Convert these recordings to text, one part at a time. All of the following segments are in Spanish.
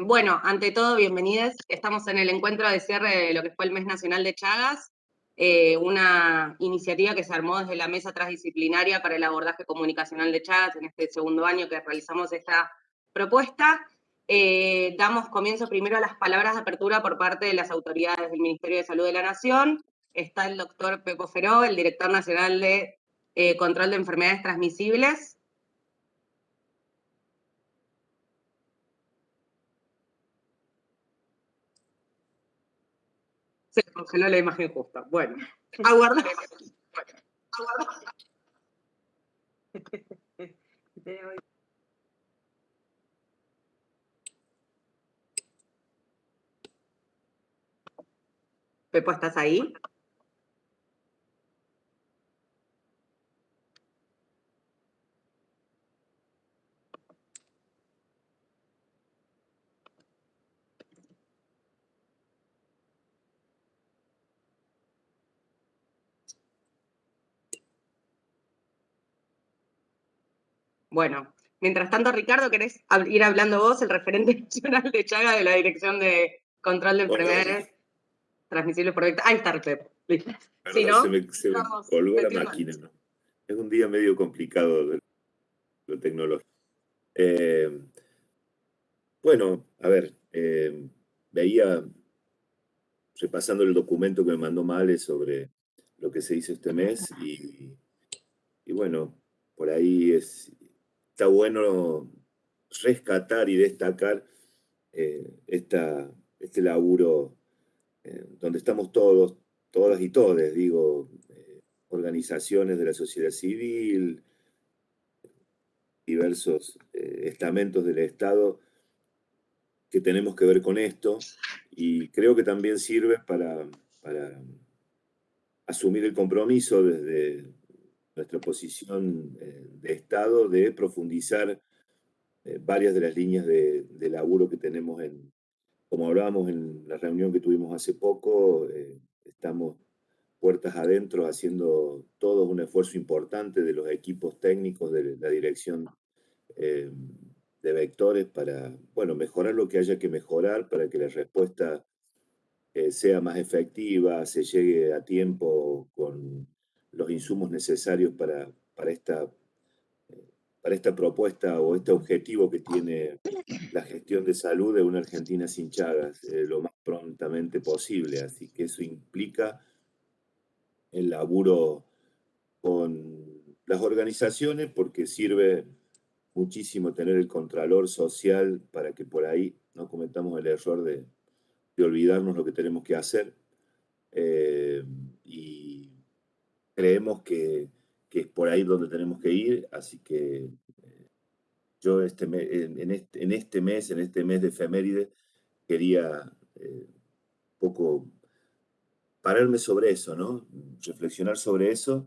Bueno, ante todo, bienvenidos. Estamos en el encuentro de cierre de lo que fue el Mes Nacional de Chagas, eh, una iniciativa que se armó desde la Mesa Transdisciplinaria para el Abordaje Comunicacional de Chagas en este segundo año que realizamos esta propuesta. Eh, damos comienzo primero a las palabras de apertura por parte de las autoridades del Ministerio de Salud de la Nación. Está el doctor Pepo Feró, el director nacional de eh, Control de Enfermedades Transmisibles. Se congeló la imagen justa. Bueno, aguarda. aguarda. Pepo, ¿estás ahí? Bueno, mientras tanto, Ricardo, ¿querés ir hablando vos, el referente nacional de Chaga de la Dirección de Control de Enfermedades Transmisibles por Ahí está, Pep. Si no, se me, colgó la máquina. ¿no? Es un día medio complicado de lo tecnológico. Eh, bueno, a ver, eh, veía, repasando el documento que me mandó Male sobre lo que se hizo este mes y, y bueno, por ahí es, está bueno rescatar y destacar eh, este laburo eh, donde estamos todos, todas y todes, digo, eh, organizaciones de la sociedad civil, diversos estamentos del Estado que tenemos que ver con esto y creo que también sirve para, para asumir el compromiso desde nuestra posición eh, de Estado de profundizar eh, varias de las líneas de, laburo que tenemos en, como hablábamos en la reunión que tuvimos hace poco, eh, estamos puertas adentro haciendo todo un esfuerzo importante de los equipos técnicos de la dirección de vectores para, bueno, mejorar lo que haya que mejorar para que la respuesta sea más efectiva, se llegue a tiempo con los insumos necesarios para, para, esta, para esta propuesta o este objetivo que tiene la gestión de salud de una Argentina sin Chagas eh, lo más prontamente posible. Así que eso implica el laburo con las organizaciones porque sirve muchísimo tener el contralor social para que por ahí no cometamos el error de, de olvidarnos lo que tenemos que hacer. Eh, y creemos que, es por ahí donde tenemos que ir, así que eh, yo este en, este, en, este, mes, en este mes de efeméride, quería eh, poco pararme sobre eso, ¿no? Reflexionar sobre eso.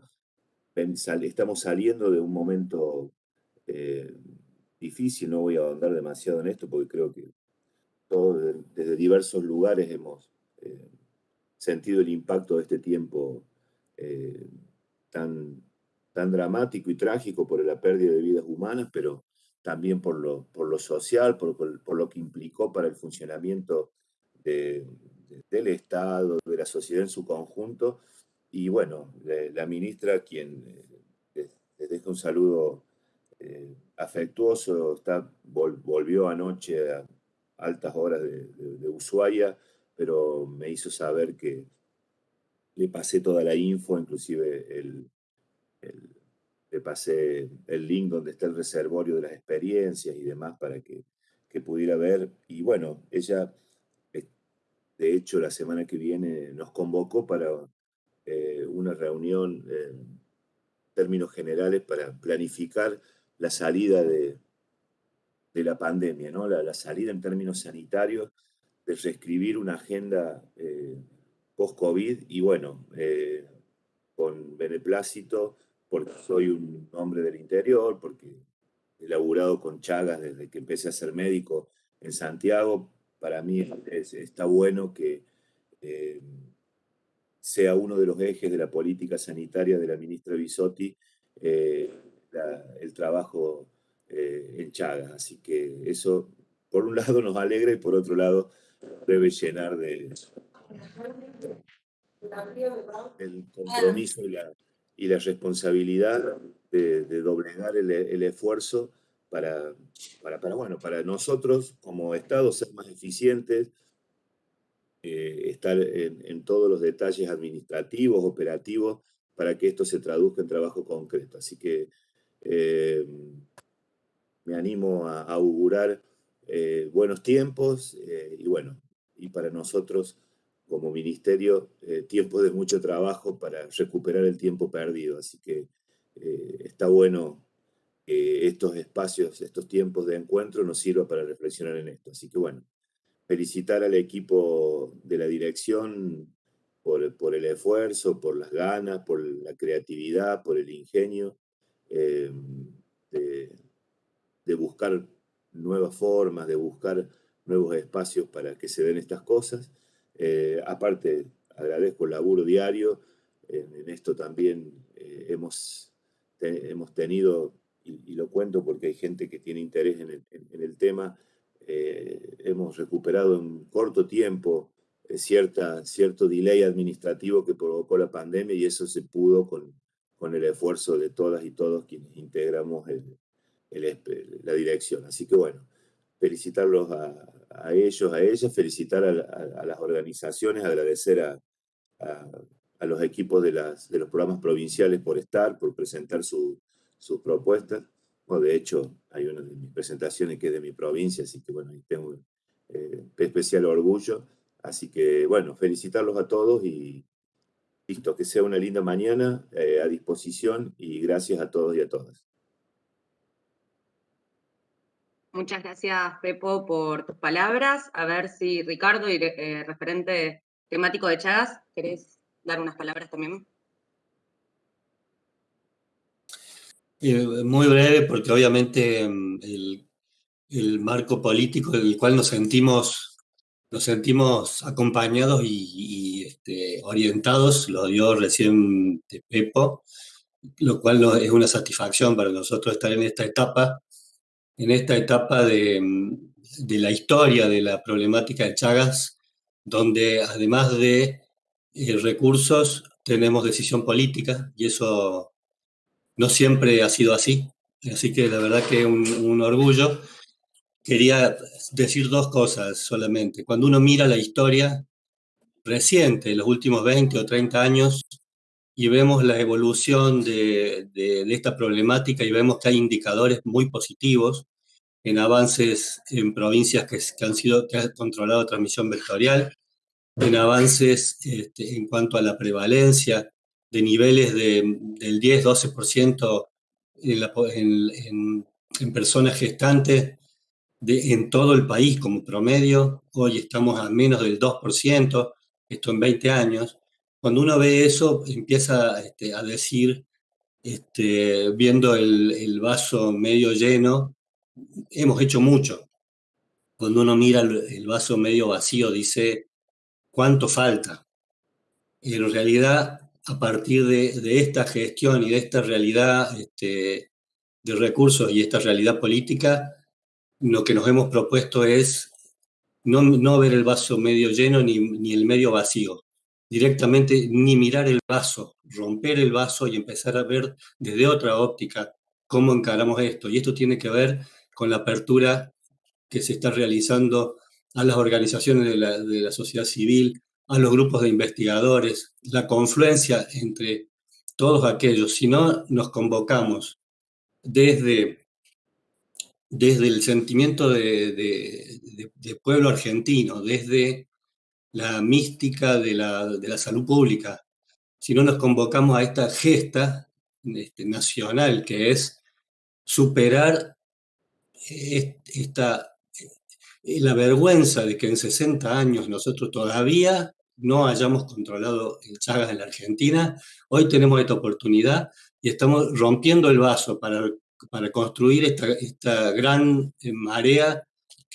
Estamos saliendo de un momento eh, difícil, no voy a ahondar demasiado en esto porque creo que todos desde diversos lugares hemos sentido el impacto de este tiempo eh, tan, tan dramático y trágico por la pérdida de vidas humanas, pero también por lo, por lo social, por, por, lo que implicó para el funcionamiento del Estado, de la sociedad en su conjunto. Y bueno, la, ministra, quien eh, les, deja un saludo eh, afectuoso, está, volvió anoche a altas horas de, de Ushuaia, pero me hizo saber que, le pasé toda la info, inclusive le pasé el link donde está el reservorio de las experiencias y demás para que, pudiera ver. Y bueno, ella, eh, de hecho, la semana que viene nos convocó para eh, una reunión en términos generales para planificar la salida de, de la pandemia, ¿no? la, salida en términos sanitarios, de reescribir una agenda eh, post-COVID y bueno, eh, con beneplácito, porque soy un hombre del interior, porque he laburado con Chagas desde que empecé a ser médico en Santiago, para mí está bueno que eh, sea uno de los ejes de la política sanitaria de la ministra Bisotti eh, el trabajo en Chagas. Así que eso por un lado nos alegra y por otro lado debe llenar de el compromiso y la, y la responsabilidad de, doblegar el, esfuerzo para, para, para, bueno, para nosotros como Estado ser más eficientes, eh, estar en, todos los detalles administrativos, operativos, para que esto se traduzca en trabajo concreto. Así que eh, me animo a, augurar eh, buenos tiempos y bueno, y para nosotros como ministerio, tiempo de mucho trabajo para recuperar el tiempo perdido. Así que está bueno que estos espacios, estos tiempos de encuentro nos sirvan para reflexionar en esto. Así que bueno, felicitar al equipo de la dirección por, el esfuerzo, por las ganas, por la creatividad, por el ingenio eh, de, buscar nuevas formas, de buscar nuevos espacios para que se den estas cosas. Eh, aparte, agradezco el laburo diario. En, esto también eh, hemos, hemos tenido, y, lo cuento porque hay gente que tiene interés en el, el tema, eh, hemos recuperado en corto tiempo cierta, cierto delay administrativo que provocó la pandemia y eso se pudo con, con el esfuerzo de todas y todos quienes integramos el, la dirección. Así que bueno, felicitarlos a, ellos, a ellas, felicitar a, las organizaciones, agradecer a, los equipos de los programas provinciales por estar, por presentar sus propuestas de hecho, hay una de mis presentaciones que es de mi provincia, así que bueno, ahí tengo eh, especial orgullo. Así que bueno, felicitarlos a todos y listo, que sea una linda mañana eh, a disposición y gracias a todos y a todas. Muchas gracias, Pepo, por tus palabras. A ver si Ricardo, eh, referente temático de Chagas, ¿querés dar unas palabras también? muy breve, porque obviamente mm, el, marco político en el cual nos sentimos, nos sentimos acompañados y, este, orientados lo dio recién Pepo, lo cual es una satisfacción para nosotros estar en esta etapa, en esta etapa de, de la historia de la problemática de Chagas, donde además de eh, recursos tenemos decisión política y eso no siempre ha sido así, así que la verdad que un, un orgullo. Quería decir dos cosas solamente. Cuando uno mira la historia reciente, los últimos 20 o 30 años, y vemos la evolución de, de, esta problemática y vemos que hay indicadores muy positivos en avances en provincias que, que han sido que han controlado transmisión vectorial, en avances este, en cuanto a la prevalencia de niveles de, del 10-12% en, en, personas gestantes de, en todo el país como promedio. Hoy estamos a menos del 2%, esto en 20 años. Cuando uno ve eso, empieza este, a decir, este, viendo el, vaso medio lleno, hemos hecho mucho. Cuando uno mira el, el vaso medio vacío, dice, ¿cuánto falta? En realidad, a partir de, esta gestión y de esta realidad este, de recursos y esta realidad política, lo que nos hemos propuesto es no, no ver el vaso medio lleno ni, ni, el medio vacío, directamente ni mirar el vaso, romper el vaso y empezar a ver desde otra óptica cómo encaramos esto. Y esto tiene que ver con la apertura que se está realizando a las organizaciones de la, de sociedad civil, a los grupos de investigadores, la confluencia entre todos aquellos, si no nos convocamos desde, desde el sentimiento de, pueblo argentino, desde la mística de la, de la, salud pública, si no nos convocamos a esta gesta este, nacional que es superar esta, la vergüenza de que en 60 años nosotros todavía no hayamos controlado el Chagas en la Argentina. Hoy tenemos esta oportunidad y estamos rompiendo el vaso para, para construir esta, esta gran eh, marea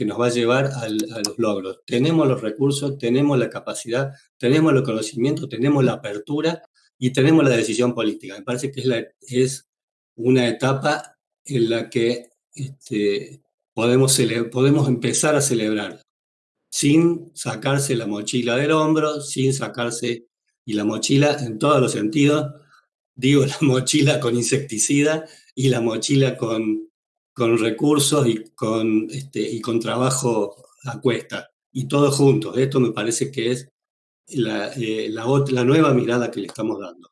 que nos va a llevar a los logros. Tenemos los recursos, tenemos la capacidad, tenemos los conocimientos, tenemos la apertura y tenemos la decisión política. Me parece que es una etapa en la que este, podemos, podemos empezar a celebrar sin sacarse la mochila del hombro, sin sacarse, y la mochila en todos los sentidos, digo la mochila con insecticida y la mochila con, con recursos y con, este, y con trabajo a cuesta, y todo juntos. Esto me parece que es la, eh, la, la, nueva mirada que le estamos dando.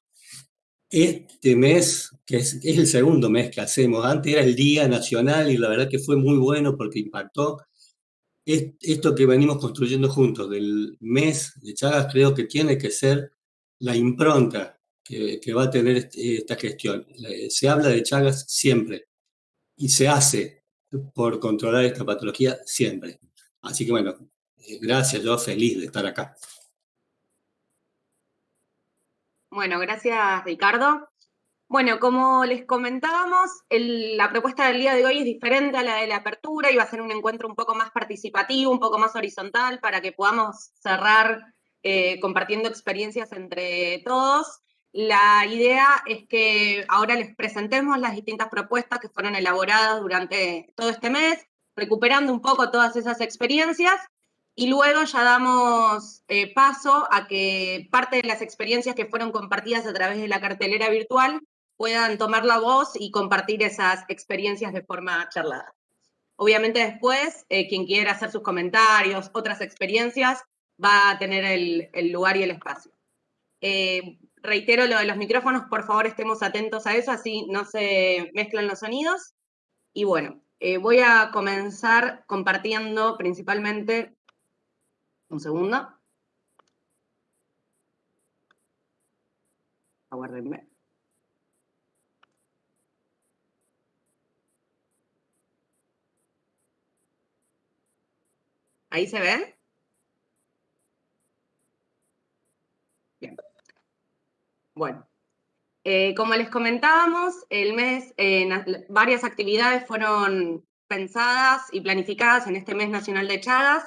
Este mes, que es, es, el segundo mes que hacemos, antes era el Día Nacional y la verdad que fue muy bueno porque impactó. esto que venimos construyendo juntos del mes de Chagas creo que tiene que ser la impronta que, que va a tener este, esta gestión. Se habla de Chagas siempre y se hace por controlar esta patología siempre. Así que bueno, eh, gracias, yo feliz de estar acá. Bueno, gracias Ricardo. Bueno, como les comentábamos, la propuesta del día de hoy es diferente a la de la apertura y va a ser un encuentro un poco más participativo, un poco más horizontal, para que podamos cerrar eh, compartiendo experiencias entre todos. La idea es que ahora les presentemos las distintas propuestas que fueron elaboradas durante todo este mes, recuperando un poco todas esas experiencias y luego ya damos eh, paso a que parte de las experiencias que fueron compartidas a través de la cartelera virtual puedan tomar la voz y compartir esas experiencias de forma charlada. Obviamente después, eh, quien quiera hacer sus comentarios, otras experiencias, va a tener el, lugar y el espacio. Eh, reitero lo de los micrófonos, por favor estemos atentos a eso, así no se mezclan los sonidos. Y bueno, voy a comenzar compartiendo principalmente un segundo. Aguárdenme. ¿Ahí se ve? Bien. Bueno, eh, como les comentábamos, el mes, eh, varias actividades fueron pensadas y planificadas en este mes nacional de Chagas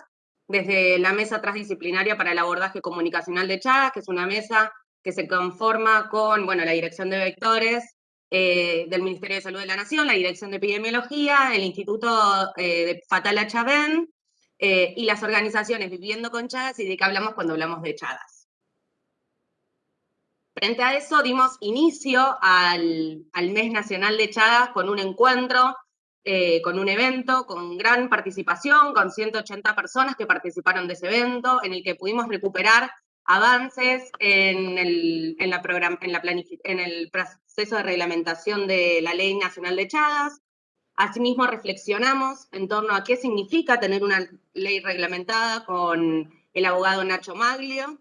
desde la Mesa Transdisciplinaria para el Abordaje Comunicacional de Chagas, que es una mesa que se conforma con bueno, la Dirección de Vectores eh, del Ministerio de Salud de la Nación, la Dirección de Epidemiología, el Instituto de Fatala Chavén eh, y las organizaciones Viviendo con Chagas y de qué hablamos cuando hablamos de Chagas. Frente a eso dimos inicio al, al Mes Nacional de Chagas con un encuentro eh, con un evento con gran participación, con 180 personas que participaron de ese evento, en el que pudimos recuperar avances en el, en la en, la en el proceso de reglamentación de la Ley Nacional de Chagas. Asimismo, reflexionamos en torno a qué significa tener una ley reglamentada con el abogado Nacho Maglio,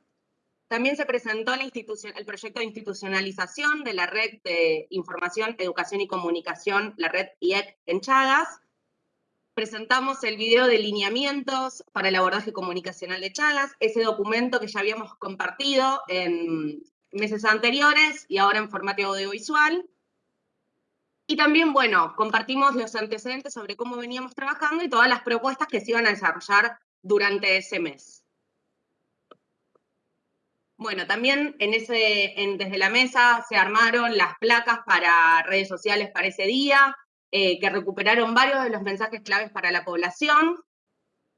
también se presentó el proyecto de institucionalización de la red de información, educación y comunicación, la red IEC en Chagas. Presentamos el video de lineamientos para el abordaje comunicacional de Chagas, ese documento que ya habíamos compartido en meses anteriores y ahora en formato audiovisual. Y también, bueno, compartimos los antecedentes sobre cómo veníamos trabajando y todas las propuestas que se iban a desarrollar durante ese mes. Bueno, también en ese, desde la mesa se armaron las placas para redes sociales para ese día, eh, que recuperaron varios de los mensajes claves para la población,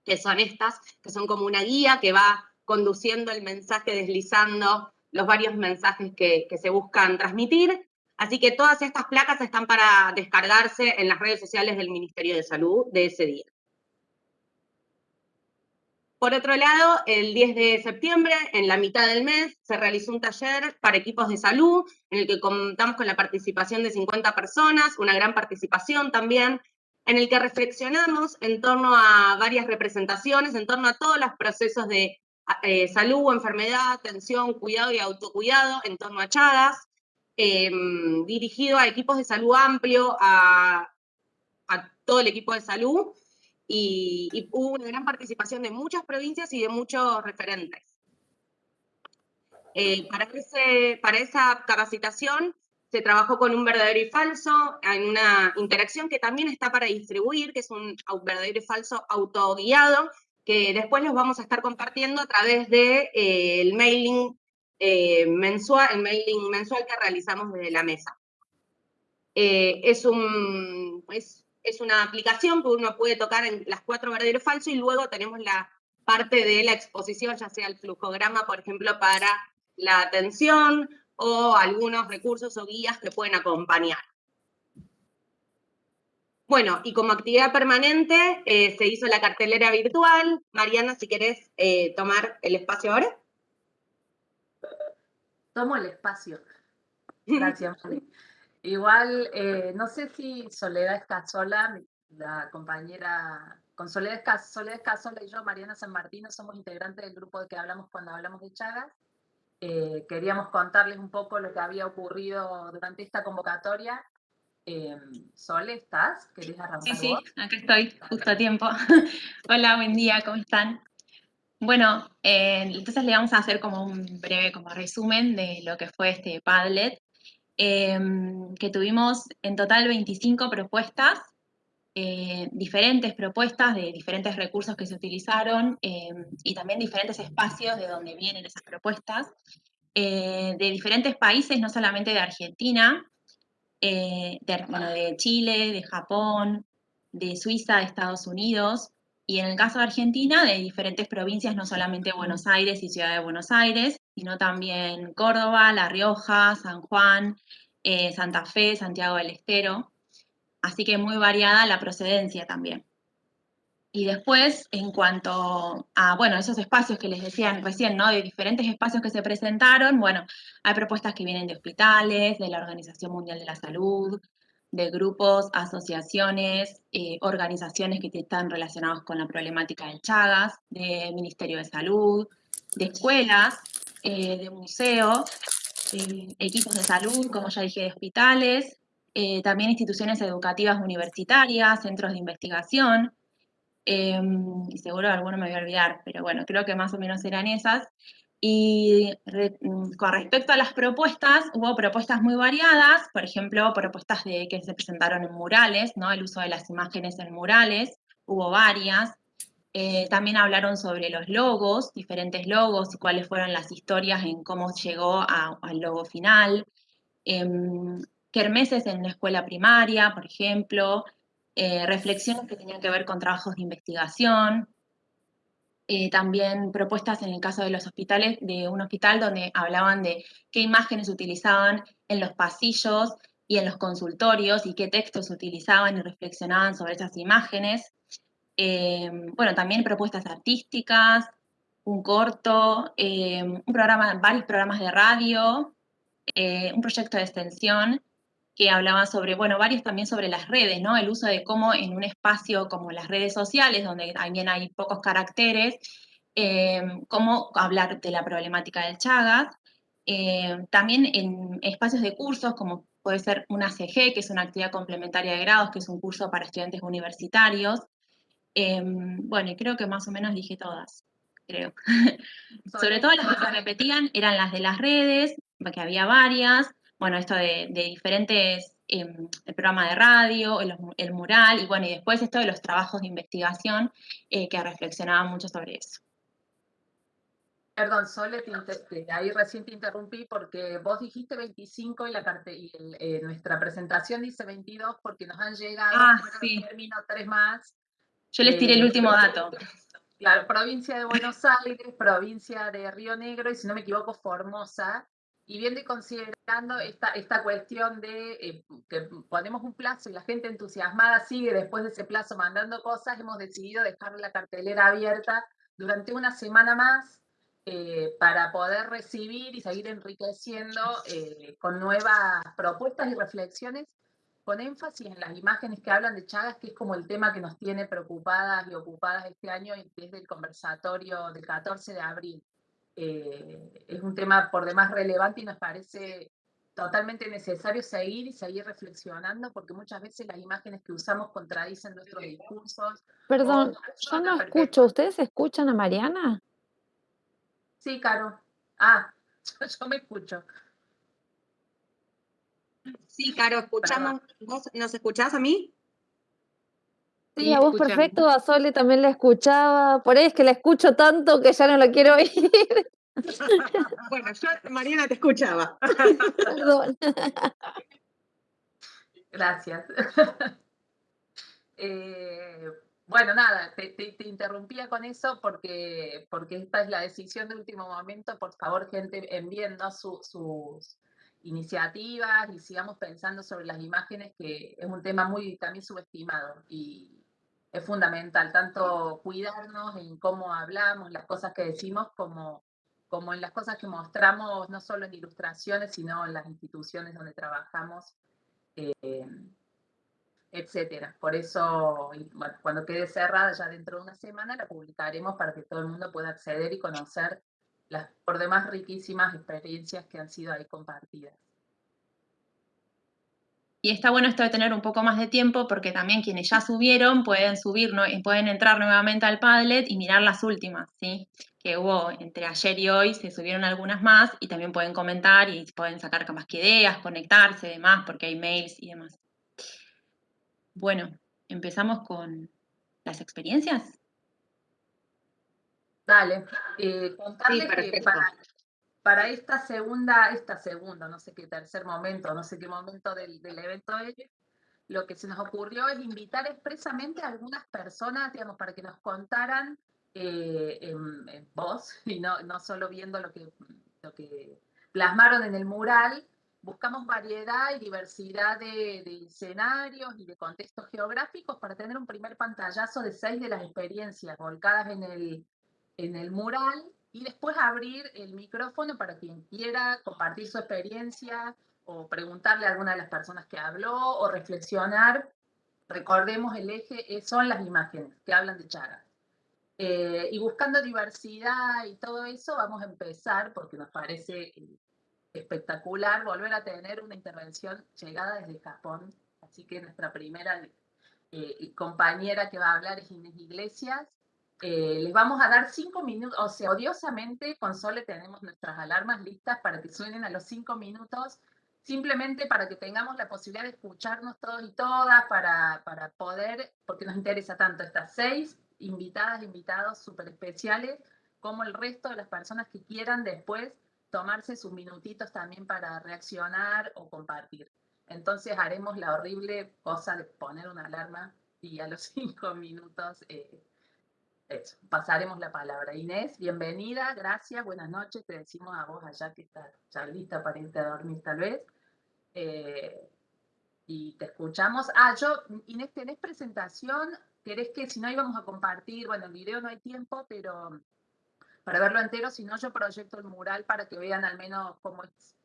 que son estas, que son como una guía que va conduciendo el mensaje, deslizando los varios mensajes que se buscan transmitir. Así que todas estas placas están para descargarse en las redes sociales del Ministerio de Salud de ese día. Por otro lado, el 10 de septiembre, en la mitad del mes, se realizó un taller para equipos de salud, en el que contamos con la participación de 50 personas, una gran participación también, en el que reflexionamos en torno a varias representaciones, en torno a todos los procesos de eh, salud, enfermedad, atención, cuidado y autocuidado, en torno a Chagas, em, dirigido a equipos de salud amplio, a todo el equipo de salud, y, hubo una gran participación de muchas provincias y de muchos referentes. Eh, para, para esa capacitación se trabajó con un verdadero y falso, en una interacción que también está para distribuir, que es un verdadero y falso autoguiado, que después los vamos a estar compartiendo a través del de, eh, mailing eh, mensual, el mailing mensual que realizamos desde la mesa. es un, es una aplicación que uno puede tocar en las cuatro verdaderos falsos y luego tenemos la parte de la exposición, ya sea el flujograma, por ejemplo, para la atención o algunos recursos o guías que pueden acompañar. Bueno, y como actividad permanente eh, se hizo la cartelera virtual. Mariana, si querés eh, tomar el espacio ahora. Tomo el espacio. Gracias, Igual, eh, no sé si Soledad Escasola, la compañera, con Soledad, Escasola y yo, Mariana San Martino, somos integrantes del grupo de que hablamos cuando hablamos de Chagas. queríamos contarles un poco lo que había ocurrido durante esta convocatoria eh, Sole, ¿estás? ¿Querés arrancar Sí, sí, aquí estoy, justo a tiempo. Hola, buen día, ¿cómo están? Bueno, eh, entonces le vamos a hacer como un breve como resumen de lo que fue este Padlet, em, que tuvimos en total 25 propuestas, eh, diferentes propuestas de diferentes recursos que se utilizaron em, y también diferentes espacios de donde vienen esas propuestas, de diferentes países, no solamente de Argentina, eh, de, bueno, de Chile, de Japón, de Suiza, de Estados Unidos, y en el caso de Argentina, de diferentes provincias, no solamente Buenos Aires y Ciudad de Buenos Aires, sino también Córdoba, La Rioja, San Juan, eh, Santa Fe, Santiago del Estero. Así que muy variada la procedencia también. Y después, en cuanto a, bueno, esos espacios que les decían recién, ¿no? De diferentes espacios que se presentaron, bueno, hay propuestas que vienen de hospitales, de la Organización Mundial de la Salud, de grupos, asociaciones, eh, organizaciones que están relacionadas con la problemática del Chagas, de Ministerio de Salud, de escuelas, eh, de museos, equipos de salud, como ya dije, de hospitales, eh, también instituciones educativas universitarias, centros de investigación, Em, y seguro alguno me voy a olvidar, pero bueno, creo que más o menos eran esas. Y mm, con respecto a las propuestas, hubo propuestas muy variadas, por ejemplo, propuestas de, que se presentaron en murales, ¿no? el uso de las imágenes en murales, hubo varias. Eh, también hablaron sobre los logos, diferentes logos y cuáles fueron las historias en cómo llegó al logo final. Eh, kermeses en la escuela primaria, por ejemplo, eh, reflexiones que tenían que ver con trabajos de investigación, eh, también propuestas en el caso de los hospitales, de un hospital donde hablaban de qué imágenes utilizaban en los pasillos y en los consultorios y qué textos utilizaban y reflexionaban sobre esas imágenes. Eh, bueno, también propuestas artísticas, un corto, un programa, varios programas de radio, un proyecto de extensión que hablaba sobre, bueno, varios también sobre las redes, ¿no? El uso de cómo en un espacio como las redes sociales, donde también hay pocos caracteres, em, cómo hablar de la problemática del Chagas. También en espacios de cursos, como puede ser una CG, que es una actividad complementaria de grados, que es un curso para estudiantes universitarios. Em, bueno, y creo que más o menos dije todas, creo. Sobre todo las que se repetían eran las de las redes, que había varias, bueno, esto de, diferentes, em, el programa de radio, el, mural, y bueno, y después esto de los trabajos de investigación eh, que reflexionaban mucho sobre eso. Perdón, Sole, ahí recién te interrumpí porque vos dijiste 25 y, la y eh, nuestra presentación dice 22 porque nos han llegado ah, sí. término tres más. Yo les tiré el eh, último dato. Claro, provincia de Buenos Aires, provincia de Río Negro y si no me equivoco, Formosa y viendo y considerando esta, esta cuestión de eh, que ponemos un plazo y la gente entusiasmada sigue después de ese plazo mandando cosas, hemos decidido dejar la cartelera abierta durante una semana más eh, para poder recibir y seguir enriqueciendo eh, con nuevas propuestas y reflexiones, con énfasis en las imágenes que hablan de Chagas, que es como el tema que nos tiene preocupadas y ocupadas este año desde el conversatorio del 14 de abril. Eh, es un tema por demás relevante y nos parece totalmente necesario seguir y seguir reflexionando porque muchas veces las imágenes que usamos contradicen nuestros discursos. Perdón, yo no escucho. ¿Ustedes escuchan a Mariana? Sí, Caro. Ah, yo, me escucho. Sí, Caro, escuchamos. ¿Vos nos escuchás a mí? Sí, a vos perfecto, a Sole también la escuchaba, por ahí es que la escucho tanto que ya no la quiero oír. bueno, yo, Mariana, te escuchaba. Gracias. Eh, bueno, nada, te, interrumpía con eso porque, porque esta es la decisión de último momento. Por favor, gente, enviando sus iniciativas y sigamos pensando sobre las imágenes, que es un tema muy también subestimado y es fundamental, tanto cuidarnos en cómo hablamos, las cosas que decimos, como, como en las cosas que mostramos, no solo en ilustraciones, sino en las instituciones donde trabajamos. Eh, etcétera. Por eso, cuando quede cerrada ya dentro de una semana, la publicaremos para que todo el mundo pueda acceder y conocer las por demás riquísimas experiencias que han sido ahí compartidas. Y está bueno esto de tener un poco más de tiempo porque también quienes ya subieron pueden subir y pueden entrar nuevamente al Padlet y mirar las últimas, ¿sí? Que hubo entre ayer y hoy, se subieron algunas más y también pueden comentar y pueden sacar más que ideas, conectarse, demás, porque hay mails y demás. Bueno, empezamos con las experiencias. Dale, eh, contarles que para, esta segunda, esta segunda, no sé qué tercer momento, no sé qué momento del, evento es, lo que se nos ocurrió es invitar expresamente a algunas personas, digamos, para que nos contaran eh, en, voz, y no, no solo viendo lo que, lo que plasmaron en el mural, buscamos variedad y diversidad de, escenarios y de contextos geográficos para tener un primer pantallazo de seis de las experiencias volcadas en el, en el mural y después abrir el micrófono para quien quiera compartir su experiencia o preguntarle a alguna de las personas que habló o reflexionar. Recordemos, el eje son las imágenes que hablan de Chagas. Eh, y buscando diversidad y todo eso, vamos a empezar, porque nos parece espectacular volver a tener una intervención llegada desde Japón. Así que nuestra primera eh, compañera que va a hablar es Inés Iglesias. Eh, les vamos a dar cinco minutos, o sea, odiosamente con Sole tenemos nuestras alarmas listas para que suenen a los cinco minutos, simplemente para que tengamos la posibilidad de escucharnos todos y todas, para, para poder, porque nos interesa tanto estas seis invitadas, invitados súper especiales, como el resto de las personas que quieran después tomarse sus minutitos también para reaccionar o compartir. Entonces haremos la horrible cosa de poner una alarma y a los cinco minutos eh, pasaremos la palabra. Inés, bienvenida, gracias, buenas noches, te decimos a vos allá que estás ya lista para irte a dormir tal vez. Eh, y te escuchamos. Ah, yo, Inés, ¿tenés presentación? ¿Querés que si no íbamos a compartir? Bueno, el video no hay tiempo, pero para verlo entero, si no yo proyecto el mural para que vean al menos cómo, es,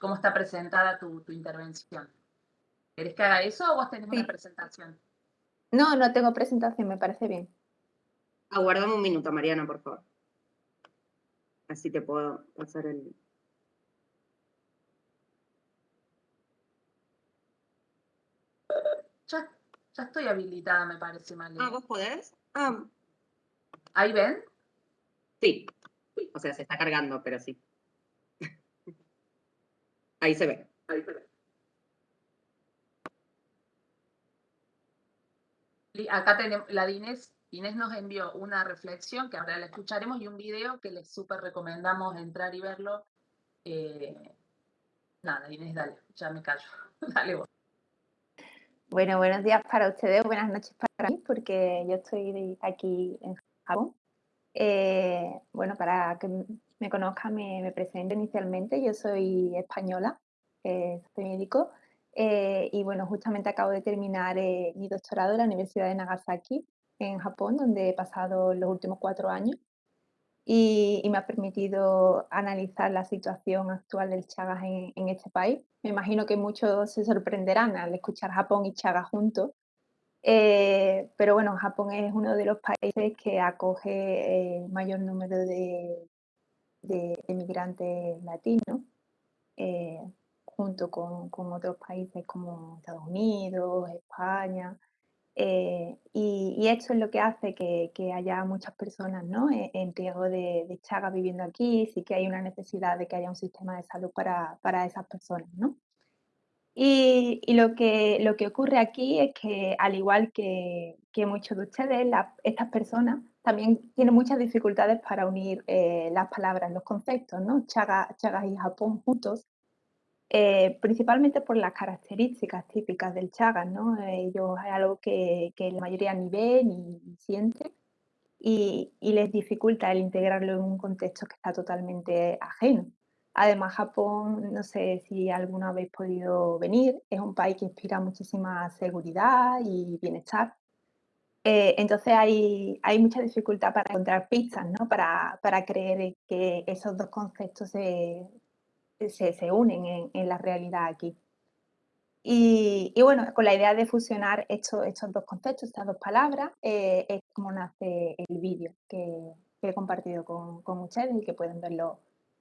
cómo está presentada tu, intervención. ¿Querés que haga eso o vos tenés una presentación? No, no tengo presentación, me parece bien. Aguardame un minuto, Mariana, por favor. Así te puedo pasar el... Ya, ya estoy habilitada, me parece, mal. Ah, ¿vos podés? Ah. ¿Ahí ven? Sí, o sea, se está cargando, pero sí. Ahí se ve. Ahí se ve. Acá tenemos la de Inés. Inés nos envió una reflexión que ahora la escucharemos y un video que les súper recomendamos entrar y verlo. Eh, nada, Inés, dale, ya me callo. dale vos. Bueno, buenos días para ustedes, buenas noches para mí, porque yo estoy aquí en Japón eh, bueno, para que me conozcan, me, me, presento inicialmente. Yo soy española, eh, soy médico, eh, y bueno, justamente acabo de terminar mi doctorado en la Universidad de Nagasaki, en Japón, donde he pasado los últimos cuatro años. Y, me ha permitido analizar la situación actual del Chagas en, en este país. Me imagino que muchos se sorprenderán al escuchar Japón y Chagas juntos, eh, pero bueno, Japón es uno de los países que acoge el mayor número de, de inmigrantes latinos, eh, junto con, con, otros países como Estados Unidos, España. Eh, y, esto es lo que hace que, que haya muchas personas ¿no? en, en riesgo de, de chaga viviendo aquí, sí que hay una necesidad de que haya un sistema de salud para, para esas personas. ¿no? Y, lo, que, lo que ocurre aquí es que, al igual que, que muchos de ustedes, estas personas también tienen muchas dificultades para unir eh, las palabras, los conceptos, ¿no? Chagas, y Japón juntos. Eh, principalmente por las características típicas del Chagas, ¿no? Ellos es algo que, la mayoría ni ven ni siente y, y, les dificulta el integrarlo en un contexto que está totalmente ajeno. Además, Japón, no sé si alguna habéis podido venir, es un país que inspira muchísima seguridad y bienestar. Eh, entonces hay, hay, mucha dificultad para encontrar pistas, ¿no? para, para creer que esos dos conceptos se, se, unen en, la realidad aquí. Y, bueno, con la idea de fusionar estos, estos dos conceptos, estas dos palabras, eh, es como nace el vídeo que, que, he compartido con, con ustedes y que pueden verlo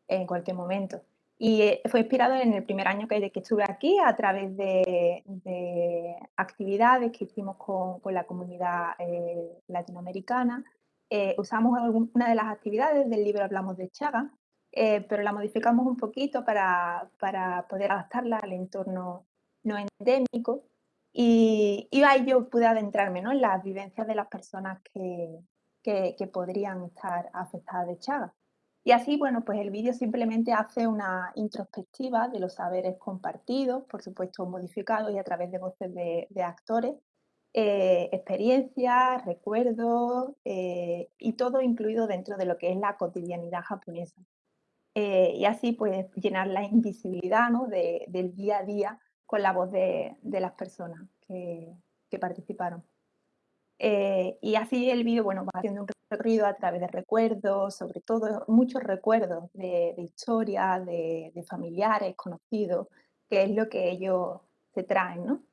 en cualquier momento. Y eh, fue inspirado en el primer año que, que estuve aquí a través de, de actividades que hicimos con, con la comunidad eh, latinoamericana. Usamos una de las actividades del libro Hablamos de Chaga, eh, pero la modificamos un poquito para, para, poder adaptarla al entorno no endémico. Y, ahí yo pude adentrarme ¿no? en las vivencias de las personas que, que, podrían estar afectadas de Chaga. Y así, bueno, pues el vídeo simplemente hace una introspectiva de los saberes compartidos, por supuesto modificados y a través de voces de, de actores, eh, experiencias, recuerdos eh, y todo incluido dentro de lo que es la cotidianidad japonesa. Eh, y así pues llenar la invisibilidad ¿no? de, del día a día con la voz de, de las personas que, que participaron. Eh, y así el vídeo, bueno, va haciendo un recorrido a través de recuerdos, sobre todo muchos recuerdos de, de historias, de, de, familiares, conocidos, que es lo que ellos se traen, ¿no?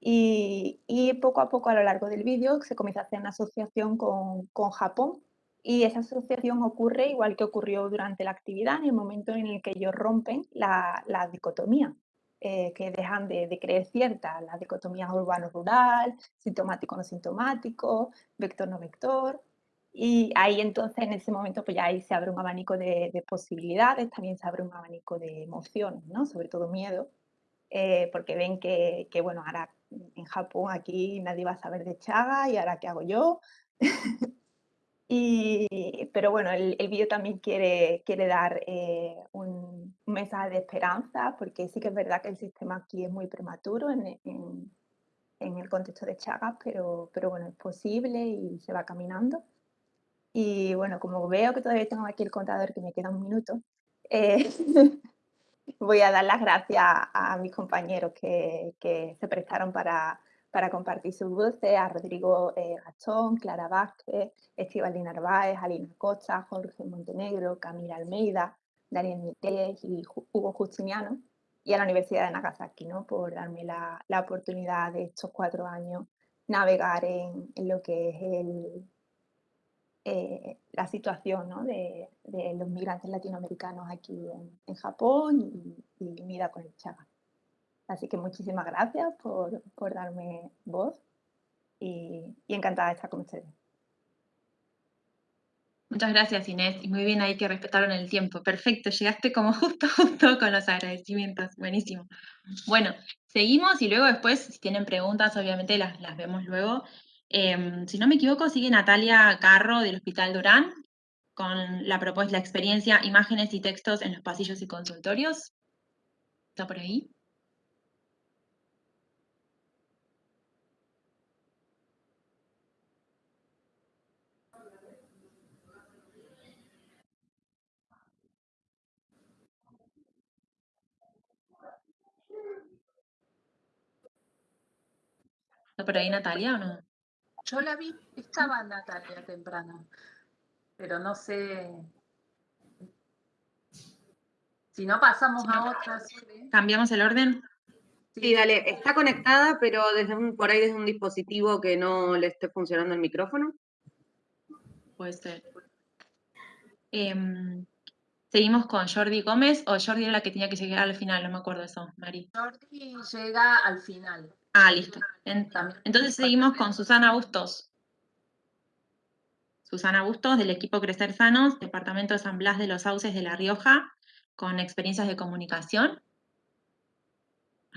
Y, y, poco a poco a lo largo del vídeo se comienza a hacer una asociación con, con Japón y esa asociación ocurre igual que ocurrió durante la actividad, en el momento en el que ellos rompen la, la dicotomía eh, que dejan de, de, creer ciertas, las dicotomías urbano-rural, sintomático-no sintomático, vector-no vector. Y ahí entonces, en ese momento, pues ya ahí se abre un abanico de, de posibilidades, también se abre un abanico de emociones, ¿no? Sobre todo miedo, eh, porque ven que, que, bueno, ahora en Japón aquí nadie va a saber de Chaga y ahora qué hago yo. Y, pero bueno, el, el vídeo también quiere, quiere dar eh, un, mensaje de esperanza, porque sí que es verdad que el sistema aquí es muy prematuro en, en, en, el contexto de Chagas, pero, pero bueno, es posible y se va caminando. Y bueno, como veo que todavía tengo aquí el contador, que me queda un minuto, eh, voy a dar las gracias a mis compañeros que, que se prestaron para, para compartir sus voces a Rodrigo eh, Gachón, Clara Vázquez, Estivalina Narváez, Alina Costa, Jorge Montenegro, Camila Almeida, Daniel Miquel y Hugo Justiniano, y a la Universidad de Nagasaki, ¿no? por darme la, la oportunidad de estos cuatro años navegar en, en lo que es el, eh, la situación ¿no? de, de, los migrantes latinoamericanos aquí en, en Japón y, y con el Chaga. Así que muchísimas gracias por, por darme voz y, encantada de estar con ustedes. Muchas gracias Inés, y muy bien ahí que respetaron el tiempo. Perfecto, llegaste como justo, justo con los agradecimientos, buenísimo. Bueno, seguimos y luego después, si tienen preguntas, obviamente las, las vemos luego. Eh, si no me equivoco, sigue Natalia Carro del Hospital Durán con la propuesta, la experiencia, imágenes y textos en los pasillos y consultorios. ¿Está por ahí? ¿Está por ahí Natalia o no? Yo la vi, estaba Natalia temprano, pero no sé. Si no, pasamos a otra. ¿Cambiamos el orden? Sí, dale. Está conectada, pero desde un, por ahí desde un dispositivo que no le esté funcionando el micrófono. Puede ser. Eh, ¿Seguimos con Jordi Gómez o Jordi era la que tenía que llegar al final? No me acuerdo eso, Mari. Jordi llega al final. Ah, listo. Entonces seguimos con Susana Bustos. Susana Bustos, del equipo Crecer Sanos, Departamento de San Blas de los Sauces de La Rioja, con experiencias de comunicación.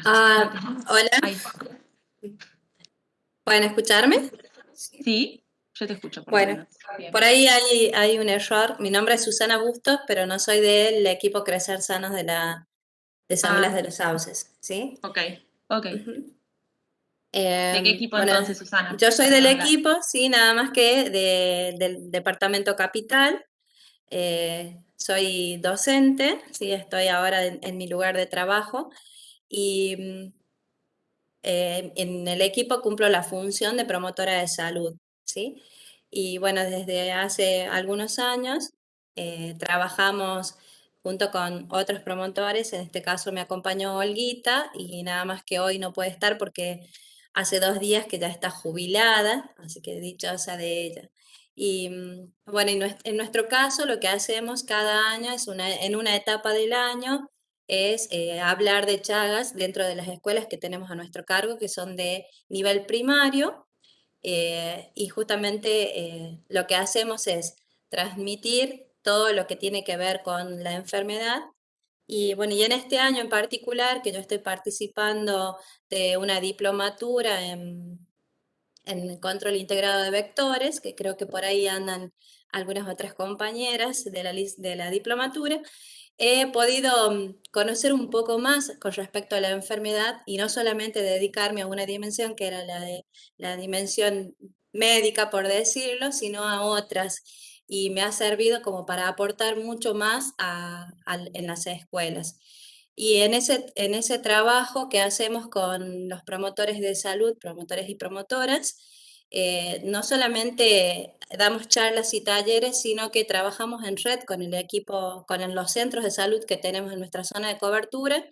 Ah, hola. Ahí. ¿Pueden escucharme? Sí, yo te escucho. Por bueno, por ahí hay, hay, un error. Mi nombre es Susana Bustos, pero no soy del equipo Crecer Sanos de la, de San Blas Ah. de los Sauces, ¿sí? Ok, ok. ¿De Em, qué equipo bueno, entonces, Susana? Yo soy del equipo, sí, nada más que de- del departamento capital. Eh, soy docente, sí, estoy ahora en, en mi lugar de trabajo y mm, eh, en el equipo cumplo la función de promotora de salud, ¿sí? Y bueno, desde hace algunos años eh, trabajamos junto con otros promotores, en este caso me acompañó Olguita y nada más que hoy no puede estar porque hace dos días que ya está jubilada, así que dichosa de ella. Y mm, bueno, en nuestro caso lo que hacemos cada año es en una etapa del año es eh, hablar de Chagas dentro de las escuelas que tenemos a nuestro cargo, que son de nivel primario, eh, y justamente eh, lo que hacemos es transmitir todo lo que tiene que ver con la enfermedad. Y bueno, y en este año en particular, que yo estoy participando de una diplomatura en, en control integrado de vectores, que creo que por ahí andan algunas otras compañeras de la, de la diplomatura, he podido mm, conocer un poco más con respecto a la enfermedad y no solamente dedicarme a una dimensión que era la de la dimensión médica, por decirlo, sino a otras. Y me ha servido como para aportar mucho más a- al- en las escuelas. Y en ese, en ese trabajo que hacemos con los promotores de salud, promotores y promotoras, eh, no solamente damos charlas y talleres, sino que trabajamos en red con el equipo, con los centros de salud que tenemos en nuestra zona de cobertura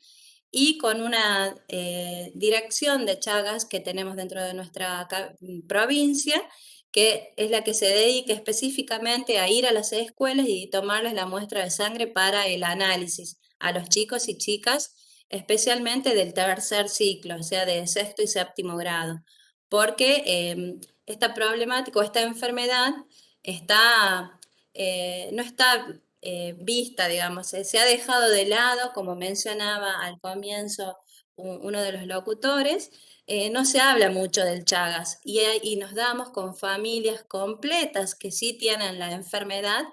y con una eh, dirección de Chagas que tenemos dentro de nuestra provincia, que es la que se dedica específicamente a ir a las escuelas y tomarles la muestra de sangre para el análisis a los chicos y chicas, especialmente del tercer ciclo, o sea, de sexto y séptimo grado, porque em, esta problemática o esta enfermedad está, eh, no está eh, vista, digamos, eh, se ha dejado de lado, como mencionaba al comienzo uno de los locutores, eh, no se habla mucho del Chagas y, nos damos con familias completas que sí tienen la enfermedad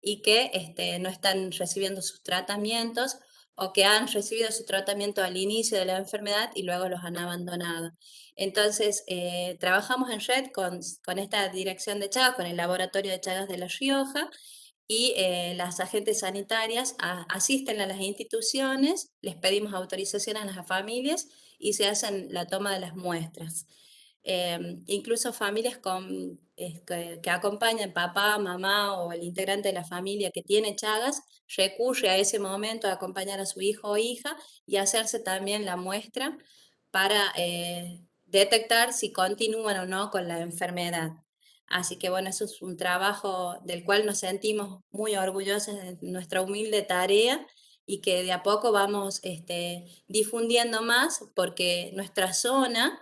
y que este, no están recibiendo sus tratamientos o que han recibido su tratamiento al inicio de la enfermedad y luego los han abandonado. Entonces, eh, trabajamos en red con, esta dirección de Chagas, con el Laboratorio de Chagas de La Rioja, y eh, las agentes sanitarias asisten a las instituciones, les pedimos autorización a las familias y se hacen la toma de las muestras. Em, incluso familias con, que, que acompañan papá, mamá o el integrante de la familia que tiene Chagas, recurre a ese momento a acompañar a su hijo o hija y hacerse también la muestra para eh, detectar si continúan o no con la enfermedad. Así que bueno, eso es un trabajo del cual nos sentimos muy orgullosos de nuestra humilde tarea y que de a poco vamos este, difundiendo más porque nuestra zona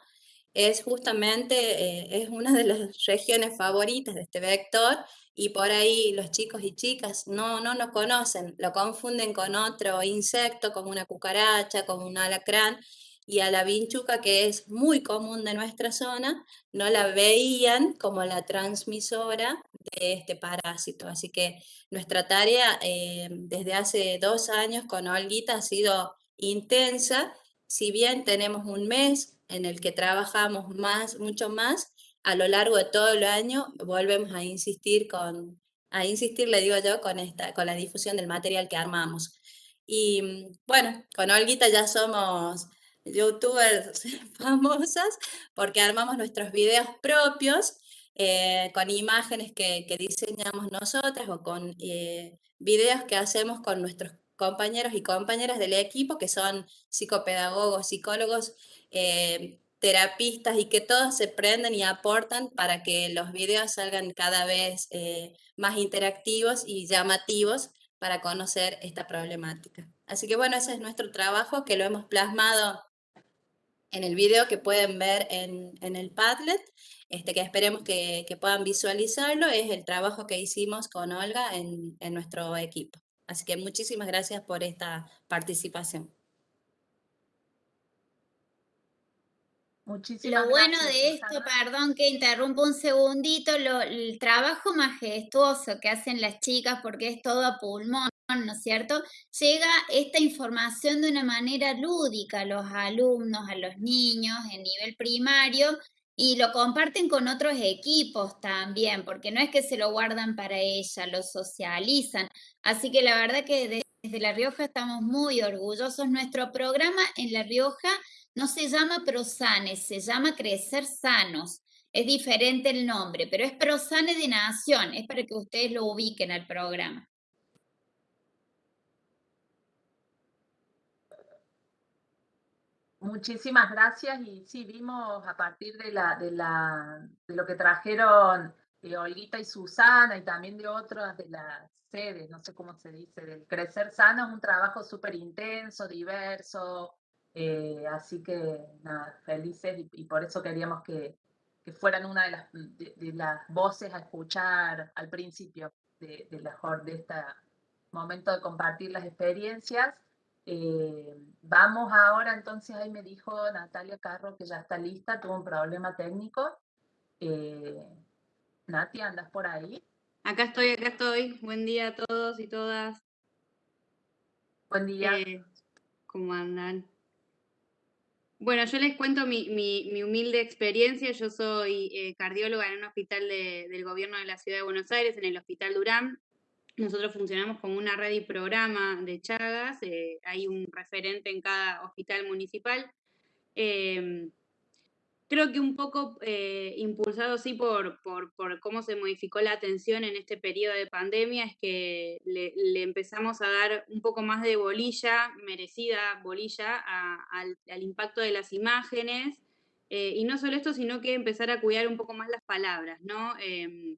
es justamente, eh, es una de las regiones favoritas de este vector y por ahí los chicos y chicas no, no nos conocen, lo confunden con otro insecto como una cucaracha, como un alacrán y a la vinchuca que es muy común de nuestra zona, no la veían como la transmisora de este parásito. Así que nuestra tarea eh, desde hace dos años con Olguita ha sido intensa, si bien tenemos un mes en el que trabajamos más, mucho más, a lo largo de todo el año volvemos a insistir con, a insistir, le digo yo, con, esta, con la difusión del material que armamos. Y mm, bueno, con Olguita ya somos youtubers famosas porque armamos nuestros videos propios eh, con imágenes que, diseñamos nosotras o con eh, videos que hacemos con nuestros compañeros y compañeras del equipo que son psicopedagogos, psicólogos, eh, terapistas y que todos se prenden y aportan para que los videos salgan cada vez más interactivos y llamativos para conocer esta problemática. Así que bueno, ese es nuestro trabajo que lo hemos plasmado en el video que pueden ver en, en el Padlet, este, que esperemos que, que, puedan visualizarlo, es el trabajo que hicimos con Olga en, en nuestro equipo. Así que muchísimas gracias por esta participación. Muchísimas Lo bueno gracias, de esto, Susana. perdón que interrumpo un segundito, lo- el trabajo majestuoso que hacen las chicas, porque es todo a pulmón, ¿no es cierto? Llega esta información de una manera lúdica a los alumnos, a los niños en nivel primario, y lo comparten con otros equipos también, porque no es que se lo guardan para ella, lo socializan. Así que la verdad que desde La Rioja estamos muy orgullosos. Nuestro programa en La Rioja no se llama Prosane, se llama Crecer Sanos. Es diferente el nombre, pero es Prosane de Nación, es para que ustedes lo ubiquen al programa. Muchísimas gracias y sí, vimos a partir de, la, de, de lo que trajeron eh, Olguita y Susana y también de otras de las sedes, no sé cómo se dice, del Crecer Sano, es un trabajo súper intenso, diverso, eh, así que nada, felices y, y, por eso queríamos que, que fueran una de las, de, de, las voces a escuchar al principio de, de, la, de este momento de compartir las experiencias. Eh, vamos ahora, entonces ahí me dijo Natalia Carro que ya está lista, tuvo un problema técnico. Eh, Nati, ¿andas por ahí? Acá estoy, acá estoy. Buen día a todos y todas. Buen día. Eh, ¿Cómo andan? Bueno, yo les cuento mi, mi, mi humilde experiencia. Yo soy eh, cardióloga en un hospital de, del gobierno de la ciudad de Buenos Aires, en el Hospital Durán. Nosotros funcionamos como una red y programa de Chagas, eh, hay un referente en cada hospital municipal. Eh, creo que un poco eh, impulsado sí por, por, por, cómo se modificó la atención en este periodo de pandemia, es que le, empezamos a dar un poco más de bolilla, merecida bolilla, al, impacto de las imágenes. Eh, y no solo esto, sino que empezar a cuidar un poco más las palabras, ¿no? Eh,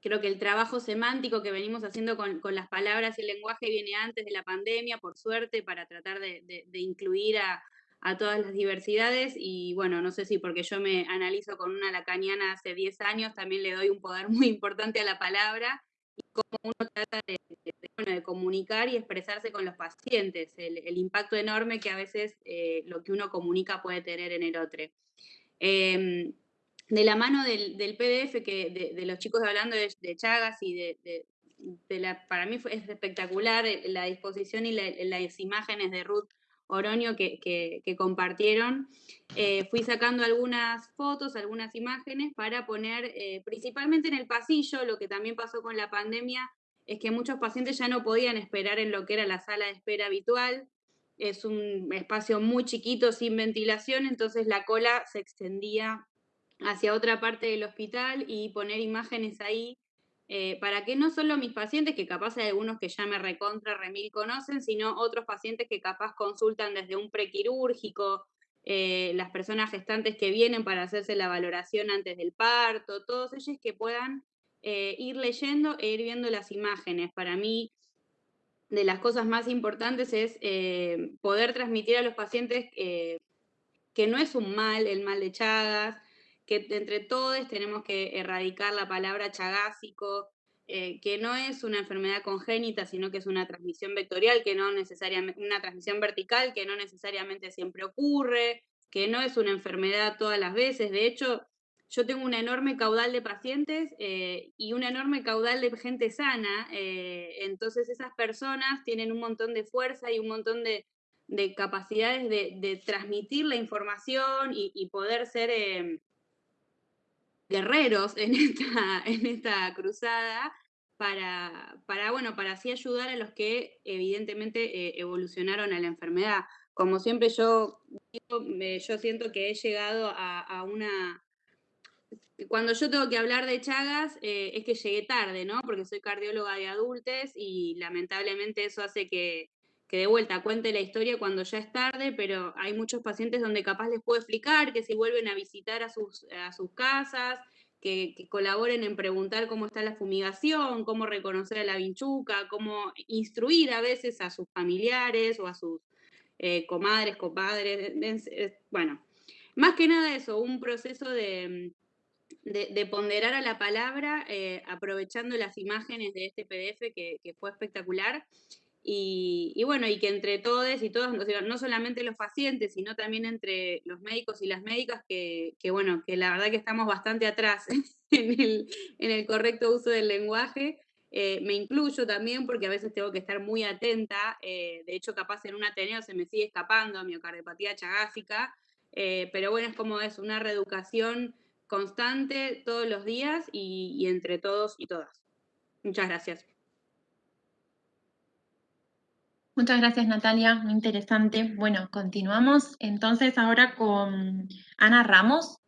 creo que el trabajo semántico que venimos haciendo con, con, las palabras y el lenguaje viene antes de la pandemia, por suerte, para tratar de incluir a, a, todas las diversidades. Y bueno, no sé si porque yo me analizo con una lacaniana hace 10 años, también le doy un poder muy importante a la palabra y cómo uno trata de, comunicar y expresarse con los pacientes, el, impacto enorme que a veces eh, lo que uno comunica puede tener en el otro. Eh, de la mano del, PDF, que de, los chicos hablando de, Chagas y de, la, para mí es espectacular la disposición y la, las imágenes de Ruth Oroño que, compartieron. Eh, fui sacando algunas fotos, algunas imágenes para poner eh, principalmente en el pasillo, lo que también pasó con la pandemia, es que muchos pacientes ya no podían esperar en lo que era la sala de espera habitual, es un espacio muy chiquito, sin ventilación, entonces la cola se extendía hacia otra parte del hospital y poner imágenes ahí eh, para que no solo mis pacientes, que capaz hay algunos que ya me recontra remil conocen, sino otros pacientes que capaz consultan desde un prequirúrgico, eh, las personas gestantes que vienen para hacerse la valoración antes del parto, todos ellos que puedan eh, ir leyendo e ir viendo las imágenes. Para mí, de las cosas más importantes es poder transmitir a los pacientes que no es un mal, el mal de Chagas, que entre todos tenemos que erradicar la palabra chagásico, eh, que no es una enfermedad congénita, sino que es una transmisión vectorial, que no necesariamente, una transmisión vertical, que no necesariamente siempre ocurre, que no es una enfermedad todas las veces. De hecho, yo tengo un enorme caudal de pacientes eh, y un enorme caudal de gente sana, eh, entonces esas personas tienen un montón de fuerza y un montón de, de capacidades de, transmitir la información y, poder ser eh, guerreros en esta, en esta cruzada para, para, bueno, para así ayudar a los que evidentemente eh, evolucionaron a la enfermedad. Como siempre yo, yo siento que he llegado a, una... Cuando yo tengo que hablar de Chagas eh, es que llegué tarde, ¿no? Porque soy cardióloga de adultos y lamentablemente eso hace que, que de vuelta cuente la historia cuando ya es tarde, pero hay muchos pacientes donde capaz les puedo explicar que si vuelven a visitar a sus, a sus casas, que, que, colaboren en preguntar cómo está la fumigación, cómo reconocer a la vinchuca, cómo instruir a veces a sus familiares o a sus eh, comadres, compadres, bueno, más que nada eso, un proceso de, de, de ponderar a la palabra, eh, aprovechando las imágenes de este PDF que fue espectacular y, bueno, y que entre todos y todos, no solamente los pacientes, sino también entre los médicos y las médicas, que, bueno, que la verdad que estamos bastante atrás en el, correcto uso del lenguaje. Eh, me incluyo también porque a veces tengo que estar muy atenta, eh, de hecho capaz en un Ateneo se me sigue escapando miocardiopatía chagásica, eh, pero bueno, es como es una reeducación constante todos los días y entre todos y todas. Muchas gracias. Muchas gracias, Natalia, muy interesante. Bueno, continuamos entonces ahora con Ana Ramos,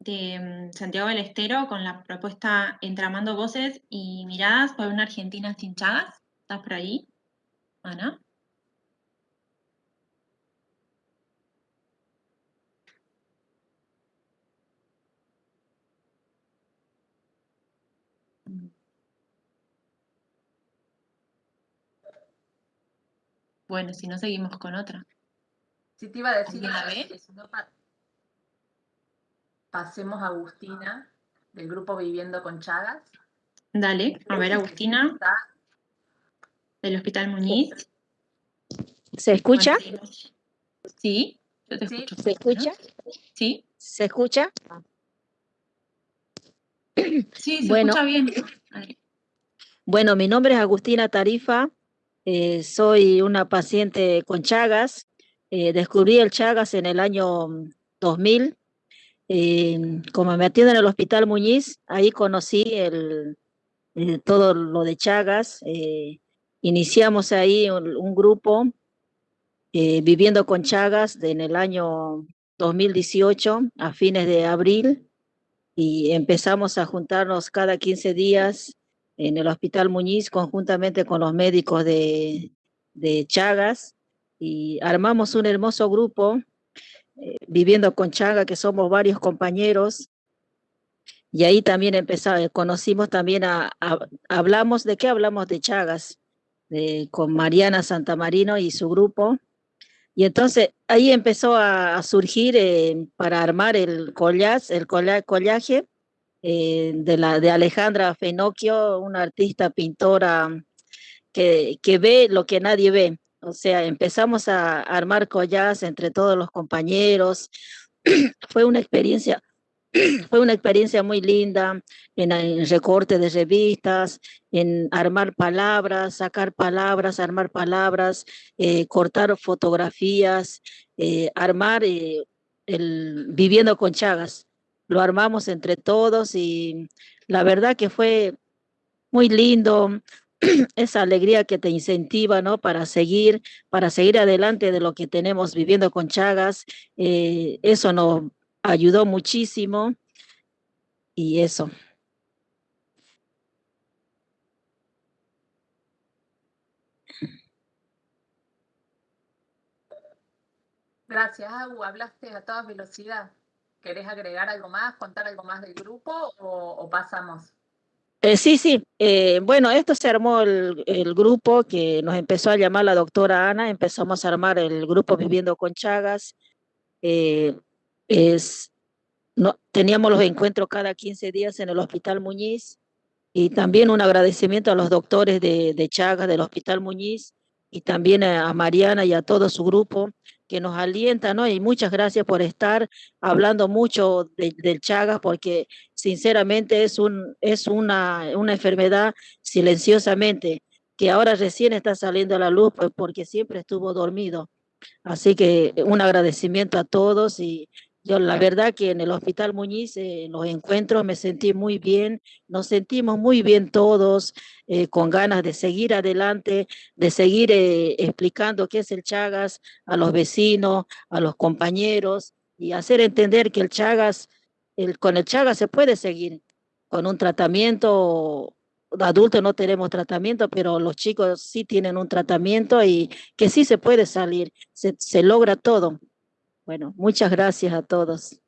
de mm, Santiago del Estero, con la propuesta Entramando Voces y Miradas por una Argentina sin Chagas. ¿Estás por ahí, Ana? Bueno, si no seguimos con otra. Sí, te iba a decir si no pasemos a Agustina, del grupo Viviendo con Chagas. Dale, a ver, Agustina. Del Hospital Muñiz. ¿Se escucha? Sí, yo te escucho. ¿Se escucha? Sí. ¿Se escucha? Sí, se escucha bien. Bueno, mi nombre es Agustina Tarifa, eh, soy una paciente con Chagas. Eh, descubrí el Chagas en el año 2000. Eh, como me atiendo en el Hospital Muñiz, ahí conocí el, todo lo de Chagas. iniciamos ahí un, grupo viviendo con Chagas en el año 2018, a fines de abril, y empezamos a juntarnos cada 15 días en el Hospital Muñiz conjuntamente con los médicos de, Chagas y armamos un hermoso grupo eh, viviendo con Chagas, que somos varios compañeros. Y ahí también empezamos, conocimos también a, hablamos, ¿de qué hablamos? De Chagas, con Mariana Santamarino y su grupo. Y entonces ahí empezó a, surgir eh, para armar el collage, el collaje, eh, de, la, de Alejandra Fenocchio, una artista pintora que, que ve lo que nadie ve. O sea, empezamos a armar collas entre todos los compañeros. fue una experiencia, fue una experiencia muy linda en, en, recorte de revistas, en armar palabras, sacar palabras, armar palabras, eh, cortar fotografías, eh, armar el viviendo con Chagas lo armamos entre todos y la verdad que fue muy lindo, esa alegría que te incentiva, ¿no? Para seguir, para seguir adelante de lo que tenemos viviendo con Chagas, eh, eso nos ayudó muchísimo y eso. Gracias, Agu. Hablaste a toda velocidad. ¿Querés agregar algo más, contar algo más del grupo o, pasamos? Eh, sí, sí. Eh, bueno, esto se armó el, grupo que nos empezó a llamar la doctora Ana. Empezamos a armar el grupo Viviendo con Chagas. Eh, es, no, teníamos los encuentros cada 15 días en el Hospital Muñiz y también un agradecimiento a los doctores de, de Chagas del Hospital Muñiz y también a Mariana y a todo su grupo que nos alienta, ¿no? Y muchas gracias por estar hablando mucho del Chagas, porque sinceramente es, un, es una, una enfermedad silenciosamente, que ahora recién está saliendo a la luz, pues porque siempre estuvo dormido. Así que un agradecimiento a todos y yo la verdad que en el Hospital Muñiz, eh, en los encuentros, me sentí muy bien, nos sentimos muy bien todos, eh, con ganas de seguir adelante, de seguir eh, explicando qué es el Chagas a los vecinos, a los compañeros, y hacer entender que el Chagas, el, con el Chagas se puede seguir, con un tratamiento adultos no tenemos tratamiento, pero los chicos sí tienen un tratamiento y que sí se puede salir, se, se logra todo. Bueno, muchas gracias a todos.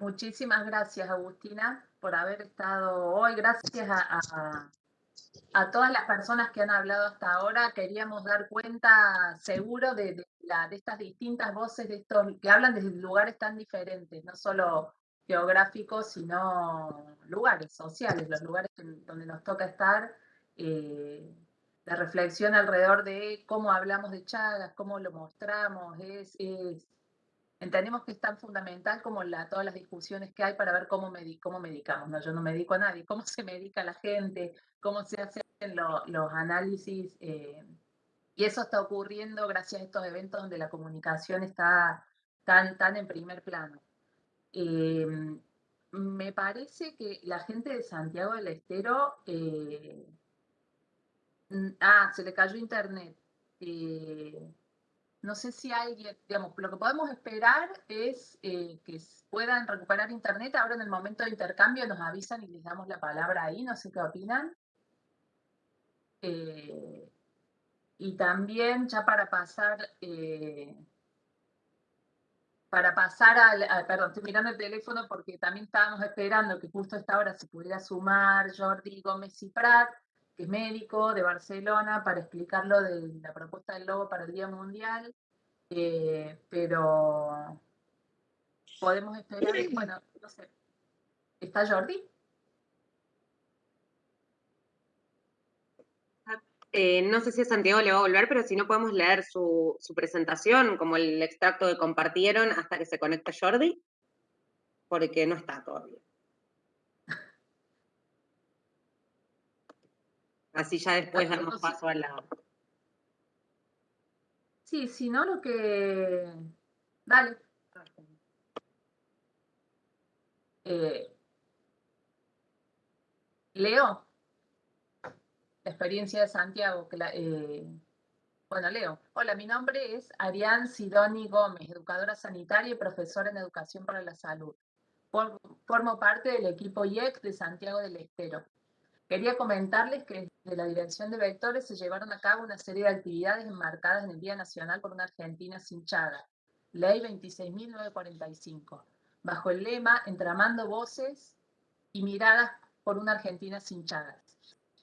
Muchísimas gracias, Agustina, por haber estado hoy. Gracias a, todas las personas que han hablado hasta ahora. Queríamos dar cuenta seguro de, de, estas distintas voces de estos que hablan desde lugares tan diferentes, no solo geográficos, sino lugares sociales, los lugares donde nos toca estar, eh, la reflexión alrededor de cómo hablamos de Chagas, cómo lo mostramos, es, entendemos que es tan fundamental como la, todas las discusiones que hay para ver cómo, cómo medicamos. ¿no? Yo no medico a nadie, cómo se medica la gente, cómo se hacen los análisis. Eh, y eso está ocurriendo gracias a estos eventos donde la comunicación está tan, tan en primer plano. Em, me parece que la gente de Santiago del Estero... Eh, ah, se le cayó internet. Eh, no sé si alguien, digamos, lo que podemos esperar es eh, que puedan recuperar internet. Ahora en el momento de intercambio nos avisan y les damos la palabra ahí, no sé qué opinan. y también ya para pasar para pasar al, perdón, estoy mirando el teléfono porque también estábamos esperando que justo a esta hora se pudiera sumar Jordi Gómez y Prat, médico de Barcelona, para explicarlo de la propuesta del logo para el Día Mundial, eh, pero podemos esperar, bueno, no sé, ¿está Jordi? Eh, no sé si a Santiago le va a volver, pero si no podemos leer su, presentación, como el extracto que compartieron hasta que se conecte Jordi, porque no está todavía. Así ya después damos paso a la... Sí, si no, lo que... Dale. Eh, Leo la experiencia de Santiago. Que eh, bueno, Leo. Hola, mi nombre es Arián Sidoni Gómez, educadora sanitaria y profesora en Educación para la Salud. Formo parte del equipo IEC de Santiago del Estero. Quería comentarles que desde la Dirección de Vectores se llevaron a cabo una serie de actividades enmarcadas en el Día Nacional por una Argentina sin Chaga, Ley 26.945, bajo el lema Entramando voces y miradas por una Argentina sin Chagas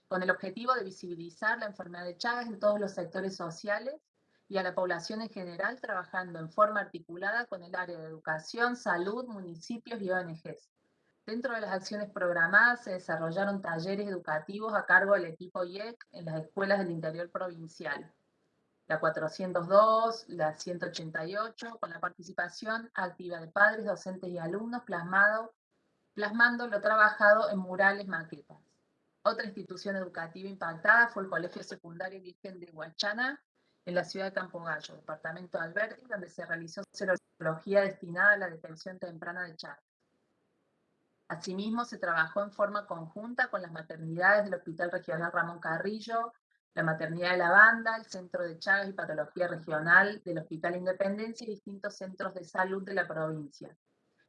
con el objetivo de visibilizar la enfermedad de Chagas en todos los sectores sociales y a la población en general, trabajando en forma articulada con el área de educación, salud, municipios y ONGs. Dentro de las acciones programadas se desarrollaron talleres educativos a cargo del equipo IEC en las escuelas del interior provincial. La 402, la 188, con la participación activa de padres, docentes y alumnos, plasmado, plasmando lo trabajado en murales maquetas. Otra institución educativa impactada fue el Colegio Secundario Virgen de Huachana, en la ciudad de Campo Gallo, departamento de Alberti, donde se realizó serología destinada a la detección temprana de Chagas. Asimismo, se trabajó en forma conjunta con las maternidades del Hospital Regional Ramón Carrillo, la Maternidad de la Banda, el Centro de Chagas y Patología Regional del Hospital Independencia y distintos centros de salud de la provincia,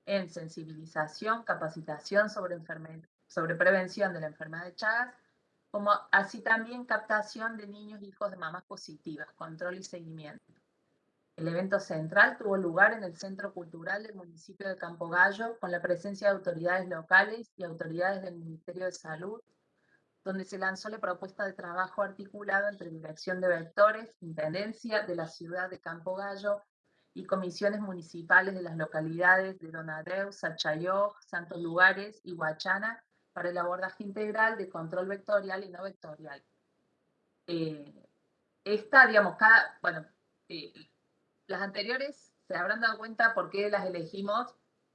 en sensibilización, capacitación sobre sobre prevención de la enfermedad de Chagas, como así también captación de niños hijos de mamás positivas, control y seguimiento. El evento central tuvo lugar en el Centro Cultural del municipio de Campo Gallo, con la presencia de autoridades locales y autoridades del Ministerio de Salud, donde se lanzó la propuesta de trabajo articulado entre Dirección de Vectores, Intendencia de la ciudad de Campo Gallo y comisiones municipales de las localidades de Donadeu, Sachayó, Santos Lugares y Huachana, para el abordaje integral de control vectorial y no vectorial. Eh, esta, digamos, cada, bueno, eh, las anteriores se habrán dado cuenta por qué las elegimos,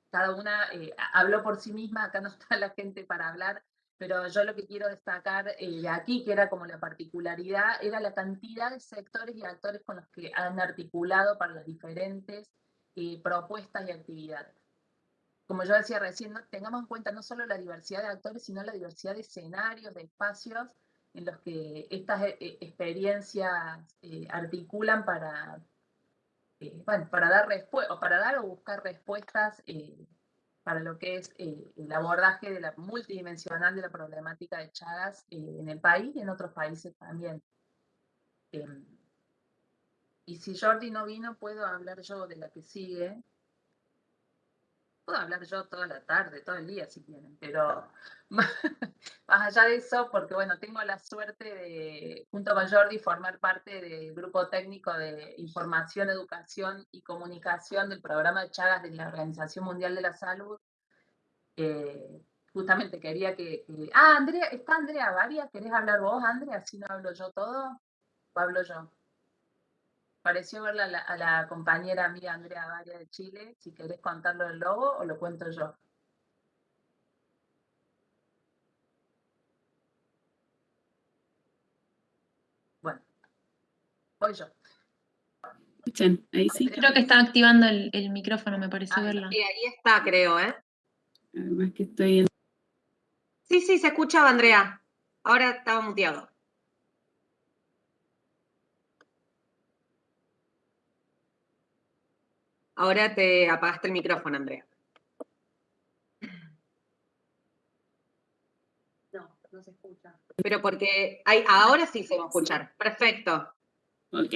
cada una eh, habló por sí misma, acá no está la gente para hablar, pero yo lo que quiero destacar de aquí, que era como la particularidad, era la cantidad de sectores y actores con los que han articulado para las diferentes propuestas y actividades. Como yo decía recién, tengamos en cuenta no solo la diversidad de actores, sino la diversidad de escenarios, de espacios en los que estas eh, eh, experiencias eh, articulan para, dar o para dar o buscar respuestas para lo que es el abordaje de la multidimensional de la problemática de Chagas en el país y en otros países también. Em, y si Jordi no vino, puedo hablar yo de la que sigue, Puedo hablar yo toda la tarde, todo el día si quieren, pero más, allá de eso, porque bueno, tengo la suerte de, junto con Jordi, formar parte del grupo técnico de información, educación y comunicación del programa de Chagas de la Organización Mundial de la Salud, eh, justamente quería que, Ah, Andrea, ¿está Andrea Varia? ¿Querés hablar vos, Andrea? Así no hablo yo todo. ¿O hablo yo? Pareció verla a la, compañera amiga Andrea Varia de Chile. Si querés contarlo del logo o lo cuento yo. Bueno, voy yo. Escuchan, ahí sí. Creo que está activando el, el micrófono, me pareció Ah, verla. sí, ahí está, creo, ¿eh? Además que estoy en... Sí, sí, se escuchaba, Andrea. Ahora estaba muteado. Ahora te apagaste el micrófono, Andrea. No, no se escucha. Pero porque hay, ahora sí se va a escuchar. Perfecto. Ok,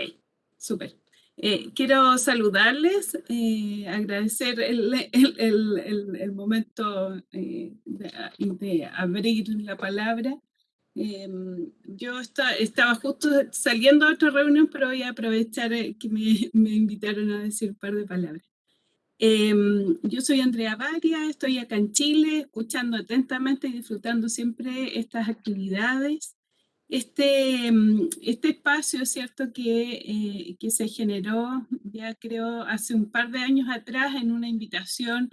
súper. Eh, quiero saludarles, eh, agradecer el, el- el- el- momento eh, de, de abrir la palabra. Em, yo esta- estaba justo saliendo a otra reunión, pero voy a aprovechar eh, que me, me invitaron a decir un par de palabras. Em, yo soy Andrea Varia, estoy acá en Chile, escuchando atentamente y disfrutando siempre estas actividades. Este, mm, este espacio, ¿cierto?, que, eh, que se generó ya creo hace un par de años atrás en una invitación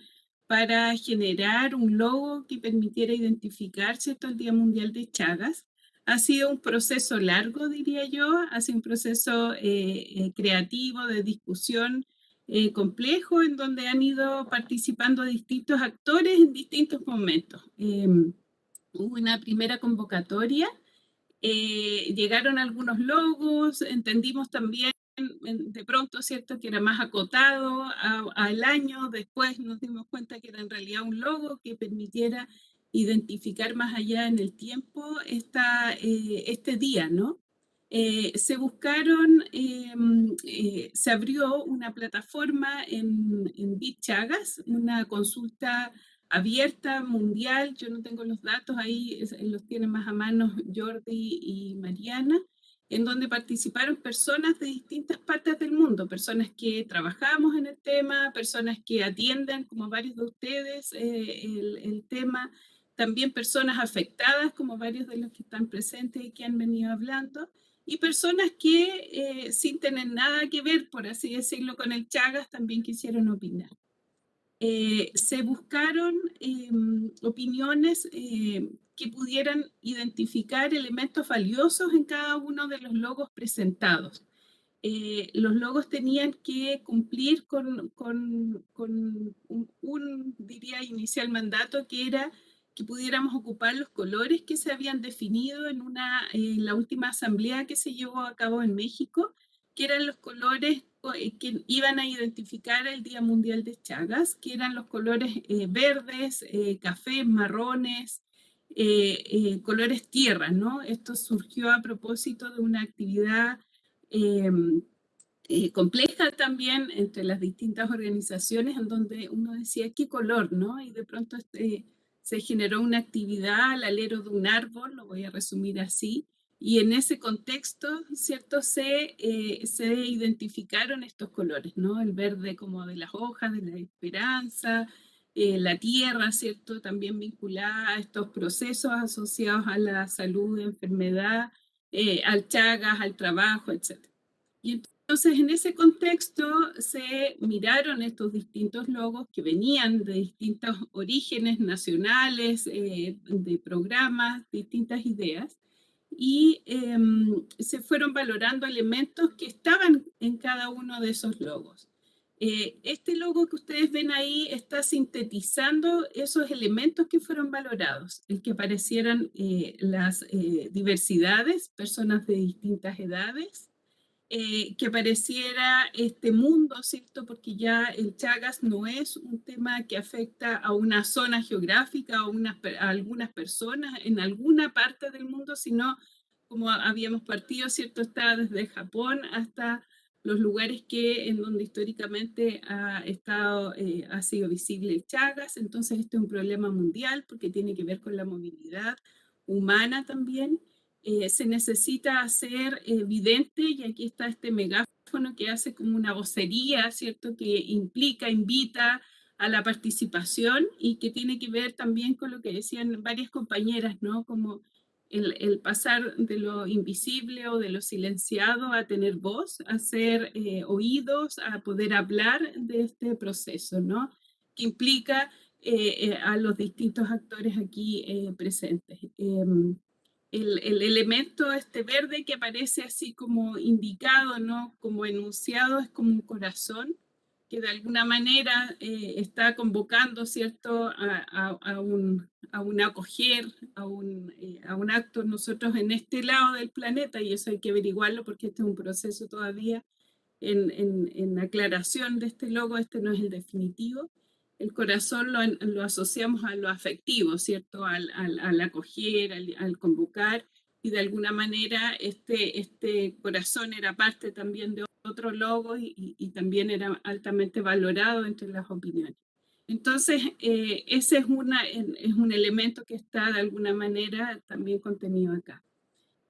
para generar un logo que permitiera identificar, ¿cierto?, el Día Mundial de Chagas. Ha sido un proceso largo, diría yo, ha sido un proceso eh, eh, creativo, de discusión eh, complejo, en donde han ido participando distintos actores en distintos momentos. Em, hubo una primera convocatoria eh, llegaron algunos logos, entendimos también de pronto, ¿cierto?, que era más acotado al año, después nos dimos cuenta que era en realidad un logo que permitiera identificar más allá en el tiempo eh, este día, ¿no? Eh, se buscaron, se abrió una plataforma en, en Bit Chagas, una consulta abierta, mundial, yo no tengo los datos ahí, los tienen más a mano Jordi y Mariana, en donde participaron personas de distintas partes del mundo, personas que trabajamos en el tema, personas que atienden, como varios de ustedes, eh, el, el tema, también personas afectadas, como varios de los que están presentes y que han venido hablando, y personas que eh, sin tener nada que ver, por así decirlo, con el Chagas, también quisieron opinar eh, se buscaron em, opiniones eh, que pudieran identificar elementos valiosos en cada uno de los logos presentados. Eh, los logos tenían que cumplir con, un, un, diría, inicial mandato que era que pudiéramos ocupar los colores que se habían definido en, una, en la última asamblea que se llevó a cabo en México, que eran los colores eh, que iban a identificar el Día Mundial de Chagas, que eran los colores eh, verdes, eh, cafés, marrones, eh, eh, colores tierra, ¿no? Esto surgió a propósito de una actividad em, eh, compleja también entre las distintas organizaciones en donde uno decía qué color, ¿no? Y de pronto este, se generó una actividad al alero de un árbol, lo voy a resumir así, y en ese contexto, ¿cierto? Se, eh, se identificaron estos colores, ¿no? El verde como de las hojas, de la esperanza, eh, la tierra, ¿cierto? También vinculada a estos procesos asociados a la salud, enfermedad, eh, al chagas, al trabajo, etc. Y entonces en ese contexto se miraron estos distintos logos que venían de distintos orígenes nacionales, eh, de programas, distintas ideas, y em, se fueron valorando elementos que estaban en cada uno de esos logos. Eh, este logo que ustedes ven ahí está sintetizando esos elementos que fueron valorados, el que aparecieran eh, las eh, diversidades, personas de distintas edades, eh, que apareciera este mundo, ¿cierto? Porque ya el Chagas no es un tema que afecta a una zona geográfica o a algunas personas en alguna parte del mundo, sino como habíamos partido, ¿cierto? Está desde Japón hasta los lugares que, en donde históricamente ha, estado, eh, ha sido visible el Chagas. Entonces, este es un problema mundial porque tiene que ver con la movilidad humana también. Eh, se necesita hacer evidente, y aquí está este megáfono que hace como una vocería, ¿cierto? Que implica, invita a la participación y que tiene que ver también con lo que decían varias compañeras, ¿no? Como el, pasar de lo invisible o de lo silenciado a tener voz, a ser eh, oídos, a poder hablar de este proceso, ¿no? Que implica eh, a los distintos actores aquí presentes. El, el, elemento este verde que aparece así como indicado, ¿no? Como enunciado, es como un corazón que de alguna manera eh, está convocando, ¿cierto?, a, a, un, a un, acoger, a un, eh, a un acto nosotros en este lado del planeta, y eso hay que averiguarlo porque este es un proceso todavía en, en, en aclaración de este logo, este no es el definitivo. El corazón lo, asociamos a lo afectivo, ¿cierto?, al, acoger, al, convocar, y de alguna manera este, este corazón era parte también de otro logo y, también era altamente valorado entre las opiniones. Entonces, eh, ese es un elemento que está de alguna manera también contenido acá.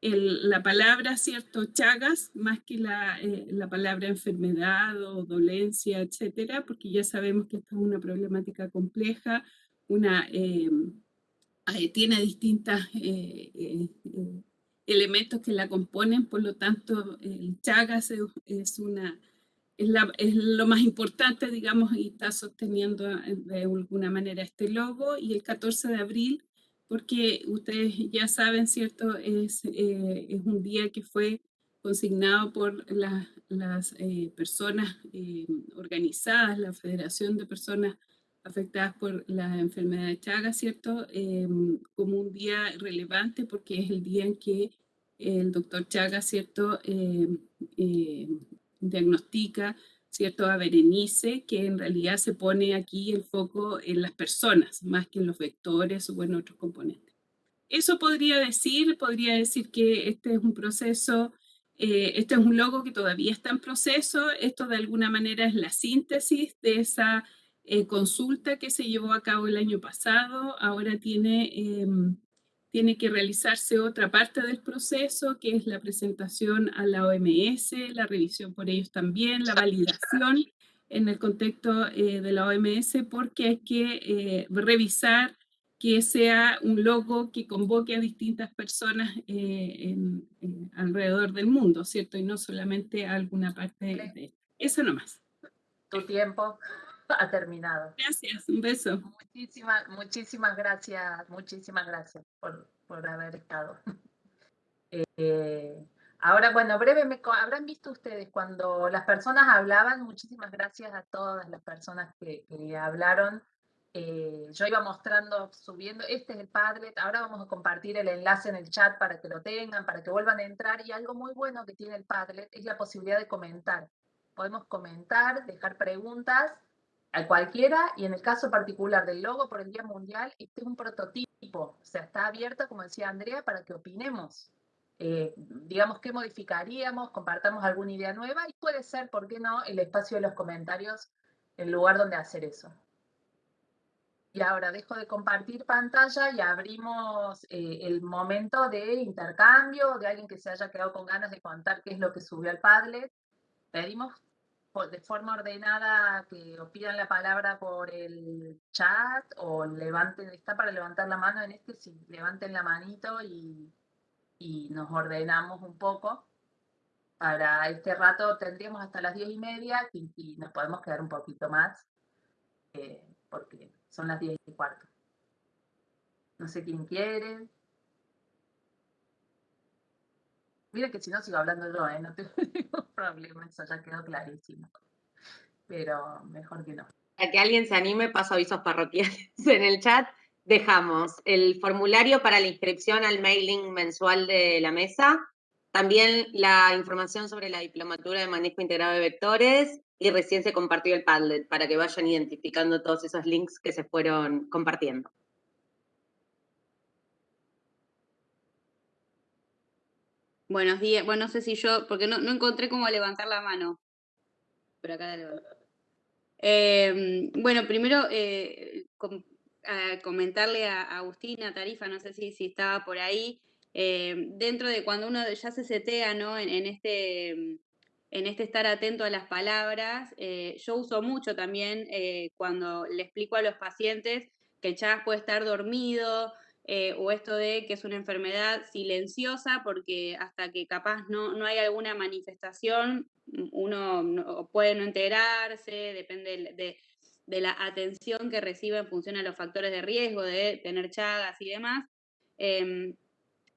La palabra, ¿cierto? Chagas, más que la, eh, la, palabra enfermedad o dolencia, etcétera, porque ya sabemos que esta es una problemática compleja, una, eh, tiene distintas elementos que la componen, por lo tanto, el Chagas es, una, es, la, es, lo más importante, digamos, y está sosteniendo de alguna manera este logo. Y el 14 de abril, porque ustedes ya saben, ¿cierto? Es, eh, es un día que fue consignado por las eh, personas eh, organizadas, la Federación de Personas afectadas por la enfermedad de Chagas, ¿cierto? Em, como un día relevante porque es el día en que el doctor Chagas, ¿cierto? Em, em, diagnostica, ¿cierto? A Berenice, que en realidad se pone aquí el foco en las personas, más que en los vectores o en otros componentes. Eso podría decir, podría decir que este es un proceso eh, este es un logo que todavía está en proceso. Esto de alguna manera es la síntesis de esa eh, consulta que se llevó a cabo el año pasado, ahora tiene, em, tiene que realizarse otra parte del proceso, que es la presentación a la OMS, la revisión por ellos también, la validación en el contexto eh, de la OMS, porque hay que eh, revisar que sea un logo que convoque a distintas personas alrededor del mundo, ¿cierto? Y no solamente a alguna parte de, eso nomás. Tu tiempo. Ha terminado. Gracias, un beso. Muchísimas, muchísimas gracias, muchísimas gracias por, por haber estado. Eh, ahora, bueno, breve, habrán visto ustedes cuando las personas hablaban, muchísimas gracias a todas las personas que, hablaron. Eh, yo iba mostrando, subiendo, este es el Padlet, ahora vamos a compartir el enlace en el chat para que lo tengan, para que vuelvan a entrar, y algo muy bueno que tiene el Padlet es la posibilidad de comentar. Podemos comentar, dejar preguntas, a cualquiera, y en el caso particular del logo por el Día Mundial, este es un prototipo, o está abierto, como decía Andrea, para que opinemos. Eh, digamos, qué modificaríamos, compartamos alguna idea nueva, y puede ser, ¿por qué no?, el espacio de los comentarios, el lugar donde hacer eso. Y ahora dejo de compartir pantalla y abrimos eh, el momento de intercambio, de alguien que se haya quedado con ganas de contar qué es lo que subió al Padlet. Pedimos de forma ordenada que os pidan la palabra por el chat o levanten, está para levantar la mano en este, sí, levanten la manito y, nos ordenamos un poco. Para este rato tendríamos hasta las diez y media y, nos podemos quedar un poquito más eh, porque son las diez y cuarto. No sé quién quiere. Mira que si no sigo hablando yo, ¿eh? no tengo ningún problema, eso ya quedó clarísimo. Pero mejor que no. Para que alguien se anime, paso avisos parroquiales en el chat. Dejamos el formulario para la inscripción al mailing mensual de la mesa, también la información sobre la diplomatura de manejo integrado de vectores y recién se compartió el Padlet para que vayan identificando todos esos links que se fueron compartiendo. Buenos días. Bueno, no sé si yo, porque no, encontré cómo levantar la mano. Por acá eh, bueno, primero eh, comentarle a, Agustina Tarifa, no sé si, si estaba por ahí, eh, dentro de cuando uno ya se setea ¿no? en, este, en en este estar atento a las palabras. Eh, yo uso mucho también eh, cuando le explico a los pacientes que el Chagas puede estar dormido eh, o esto de que es una enfermedad silenciosa porque hasta que capaz no, no hay alguna manifestación, uno puede no enterarse, depende de, de, la atención que recibe en función a los factores de riesgo de tener Chagas y demás. Em,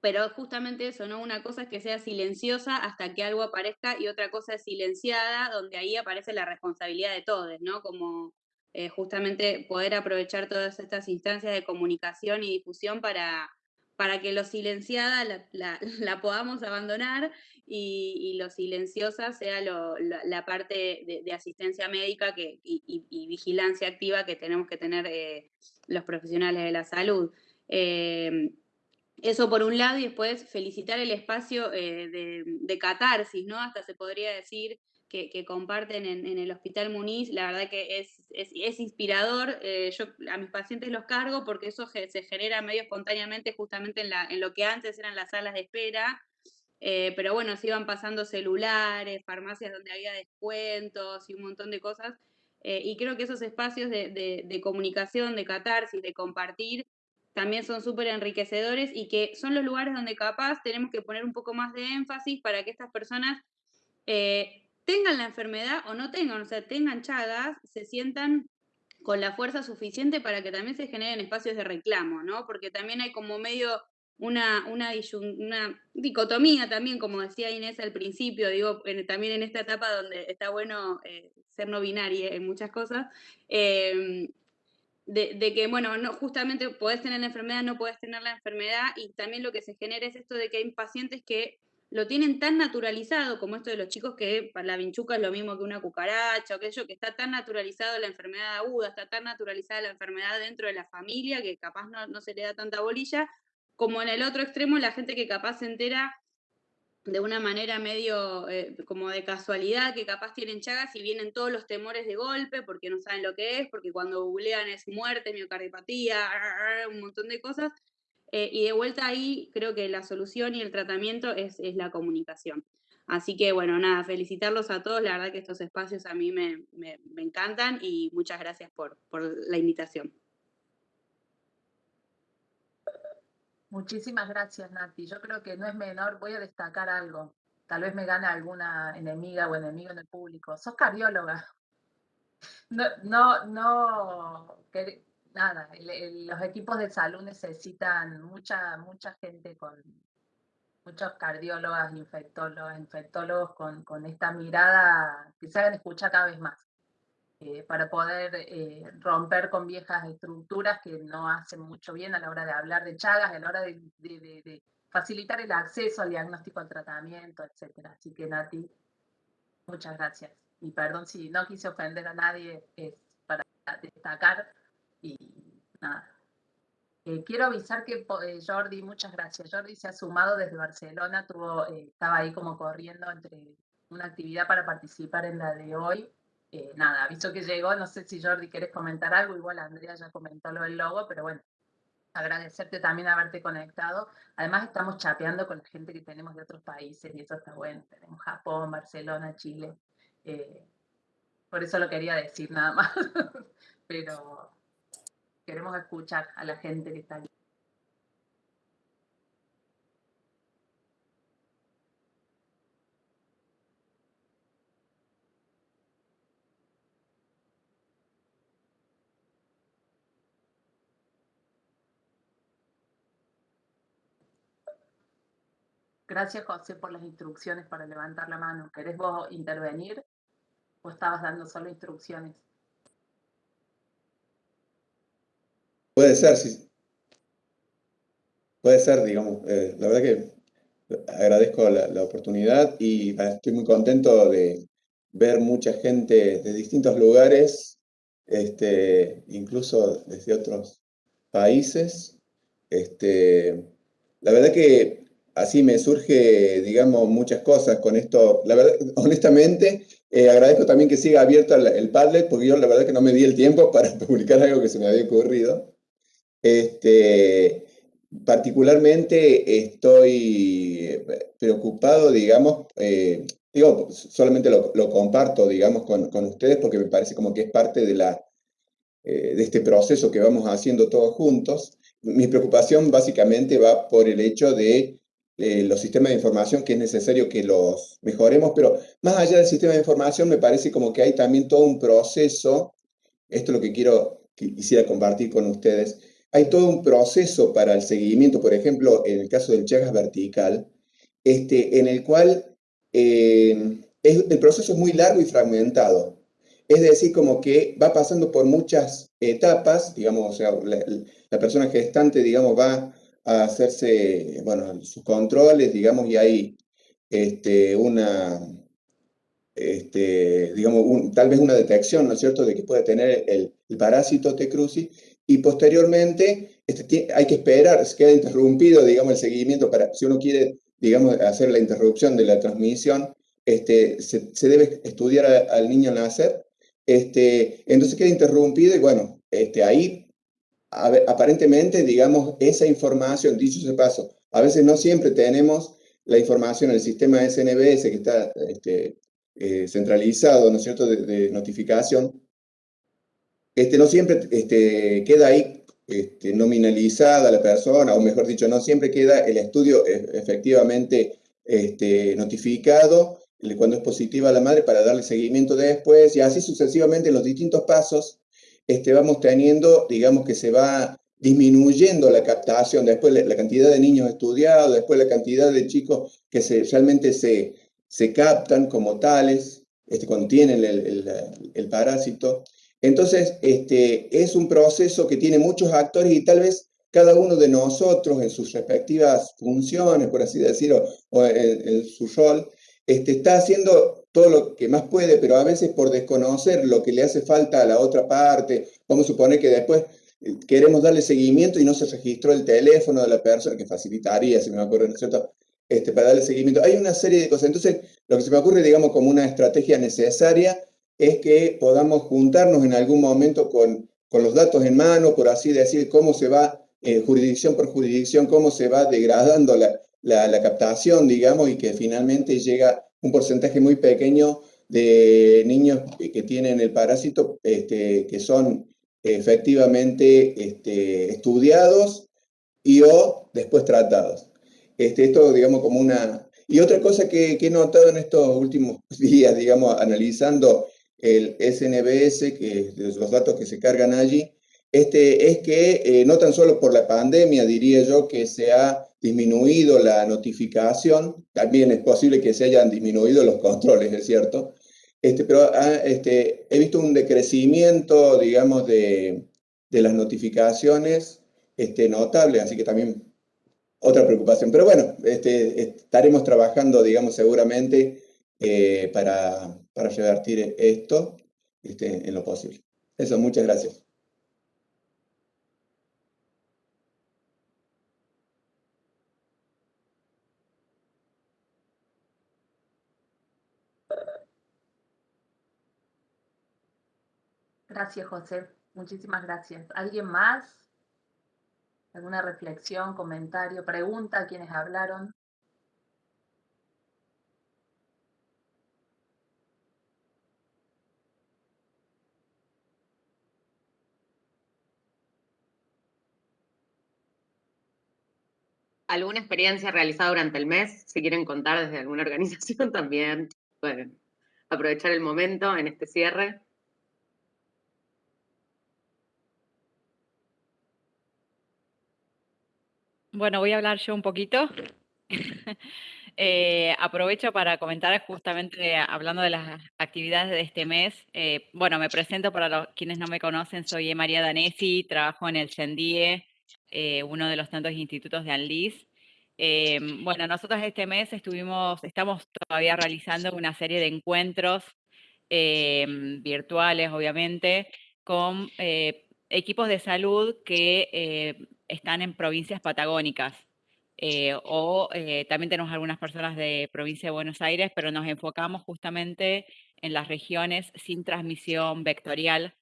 pero justamente eso, ¿no? Una cosa es que sea silenciosa hasta que algo aparezca y otra cosa es silenciada, donde ahí aparece la responsabilidad de todos, ¿no? Como eh, justamente poder aprovechar todas estas instancias de comunicación y difusión para, para que lo silenciada la, podamos abandonar y, lo silenciosa sea la, parte de, asistencia médica que, y, vigilancia activa que tenemos que tener eh, los profesionales de la salud. Eh, eso por un lado, y después felicitar el espacio eh, de, catarsis, ¿no? Hasta se podría decir que, comparten en, el Hospital Muniz. La verdad que es, es, inspirador. Eh, yo a mis pacientes los cargo porque eso se genera medio espontáneamente justamente en, la, en lo que antes eran las salas de espera. Eh, pero bueno, se iban pasando celulares, farmacias donde había descuentos y un montón de cosas. y creo que esos espacios de, de comunicación, de catarsis, de compartir, también son súper enriquecedores y que son los lugares donde capaz tenemos que poner un poco más de énfasis para que estas personas eh, tengan la enfermedad o no tengan, o sea, tengan chagas, se sientan con la fuerza suficiente para que también se generen espacios de reclamo, ¿no? Porque también hay como medio una, una, dicotomía también, como decía Inés al principio, digo, también en esta etapa donde está bueno eh, ser no binaria en muchas cosas, eh, de, que, bueno, no, justamente podés tener la enfermedad, no podés tener la enfermedad, y también lo que se genera es esto de que hay pacientes que lo tienen tan naturalizado, como esto de los chicos que para la vinchuca es lo mismo que una cucaracha, o aquello que está tan naturalizado la enfermedad aguda, está tan naturalizada la enfermedad dentro de la familia que capaz no, no se le da tanta bolilla, como en el otro extremo la gente que capaz se entera de una manera medio eh, como de casualidad, que capaz tienen chagas y vienen todos los temores de golpe porque no saben lo que es, porque cuando googlean es muerte, miocardiopatía, un montón de cosas. Eh, y de vuelta ahí creo que la solución y el tratamiento es, la comunicación. Así que bueno, nada, felicitarlos a todos, la verdad que estos espacios a mí me, encantan y muchas gracias por la invitación. Muchísimas gracias, Nati. Yo creo que no es menor, voy a destacar algo. Tal vez me gane alguna enemiga o enemigo en el público. Sos cardióloga. No, no, no, nada, los equipos de salud necesitan mucha, mucha gente con muchos cardiólogas, infectólogos, infectólogos con, con esta mirada que se hagan escuchar cada vez más. Eh, para poder eh, romper con viejas estructuras que no hacen mucho bien a la hora de hablar de Chagas, a la hora de, facilitar el acceso al diagnóstico, al tratamiento, etc. Así que Nati, muchas gracias. Y perdón si no quise ofender a nadie, es para destacar y nada. Eh, quiero avisar que Jordi, muchas gracias. Jordi se ha sumado desde Barcelona, tuvo, estaba ahí como corriendo entre una actividad para participar en la de hoy eh, nada, aviso que llegó, no sé si Jordi quieres comentar algo, igual Andrea ya comentó lo del logo, pero bueno, agradecerte también haberte conectado. Además estamos chapeando con la gente que tenemos de otros países y eso está bueno. Tenemos Japón, Barcelona, Chile. Eh, por eso lo quería decir nada más. pero queremos escuchar a la gente que está aquí. Gracias, José, por las instrucciones para levantar la mano. ¿Querés vos intervenir o estabas dando solo instrucciones? Puede ser, sí. Puede ser, digamos. Eh, la verdad que agradezco la, oportunidad y estoy muy contento de ver mucha gente de distintos lugares, este, incluso desde otros países. Este, la verdad que así me surge, digamos, muchas cosas con esto. La verdad, honestamente, eh, agradezco también que siga abierto el, Padlet, porque yo la verdad que no me di el tiempo para publicar algo que se me había ocurrido. Este, particularmente estoy preocupado, digamos, eh, digo, solamente lo, comparto, digamos, con, con, ustedes porque me parece como que es parte de, la, eh, de este proceso que vamos haciendo todos juntos. Mi preocupación básicamente va por el hecho de eh, los sistemas de información, que es necesario que los mejoremos, pero más allá del sistema de información me parece como que hay también todo un proceso, esto es lo que quiero, quisiera compartir con ustedes, hay todo un proceso para el seguimiento, por ejemplo, en el caso del Chagas vertical, este, en el cual eh, el proceso es muy largo y fragmentado. Es decir, como que va pasando por muchas etapas, digamos, o sea, la, persona gestante, digamos, va a hacerse, bueno, sus controles, digamos, y hay este, una, este, digamos, tal vez una detección, ¿no es cierto?, de que puede tener el, parásito T. cruzi, y posteriormente este, hay que esperar, se queda interrumpido, digamos, el seguimiento para, si uno quiere, digamos, hacer la interrupción de la transmisión, este, se, debe estudiar al niño nacer, este, entonces queda interrumpido y bueno, este, ahí aparentemente, digamos, esa información, dicho ese paso, a veces no siempre tenemos la información en el sistema SNBS que está este, eh, centralizado, ¿no es cierto?, de notificación, este, no siempre este, queda ahí este, nominalizada la persona, o mejor dicho, no siempre queda el estudio e, efectivamente este, notificado cuando es positiva la madre para darle seguimiento después, y así sucesivamente en los distintos pasos este, vamos teniendo, digamos que se va disminuyendo la captación, después la, cantidad de niños estudiados, después la cantidad de chicos que realmente se, se captan como tales, este, cuando tienen el, el parásito, entonces, este, es un proceso que tiene muchos actores y tal vez cada uno de nosotros en sus respectivas funciones, por así decirlo, o en, su rol, este, está haciendo todo lo que más puede, pero a veces por desconocer lo que le hace falta a la otra parte, vamos a suponer que después eh, queremos darle seguimiento y no se registró el teléfono de la persona, que facilitaría, si me acuerdo, ¿no es cierto?, este, para darle seguimiento. Hay una serie de cosas. Entonces, lo que se me ocurre, digamos, como una estrategia necesaria es que podamos juntarnos en algún momento con, con los datos en mano, por así decir, cómo se va, eh, jurisdicción por jurisdicción, cómo se va degradando la, la, captación, digamos, y que finalmente llega un porcentaje muy pequeño de niños que tienen el parásito, este, que son efectivamente este, estudiados y o después tratados. Este, esto, digamos, como una... Y otra cosa que, que, he notado en estos últimos días, digamos, analizando el SNBS, que los datos que se cargan allí, este, es que eh, no tan solo por la pandemia, diría yo, que se ha disminuido la notificación, también es posible que se hayan disminuido los controles, es cierto, este, pero ah, este, he visto un decrecimiento, digamos, de, de las notificaciones este, notable, así que también otra preocupación. Pero bueno, este, estaremos trabajando, digamos, seguramente eh, para, para revertir esto este, en lo posible. Eso, muchas gracias. Gracias, José. Muchísimas gracias. ¿Alguien más? ¿Alguna reflexión, comentario, pregunta a quienes hablaron? Alguna experiencia realizada durante el mes, si quieren contar desde alguna organización también, pueden aprovechar el momento en este cierre. Bueno, voy a hablar yo un poquito. Eh, aprovecho para comentar justamente hablando de las actividades de este mes. Eh, bueno, me presento para los, quienes no me conocen, soy María Danesi, trabajo en el CENDIE, eh, uno de los tantos institutos de ANLIS. Em, bueno, nosotros este mes estuvimos, estamos todavía realizando una serie de encuentros em, virtuales, obviamente, con eh, equipos de salud que eh, están en provincias patagónicas. o también tenemos algunas personas de provincia de Buenos Aires, pero nos enfocamos justamente en las regiones sin transmisión vectorial,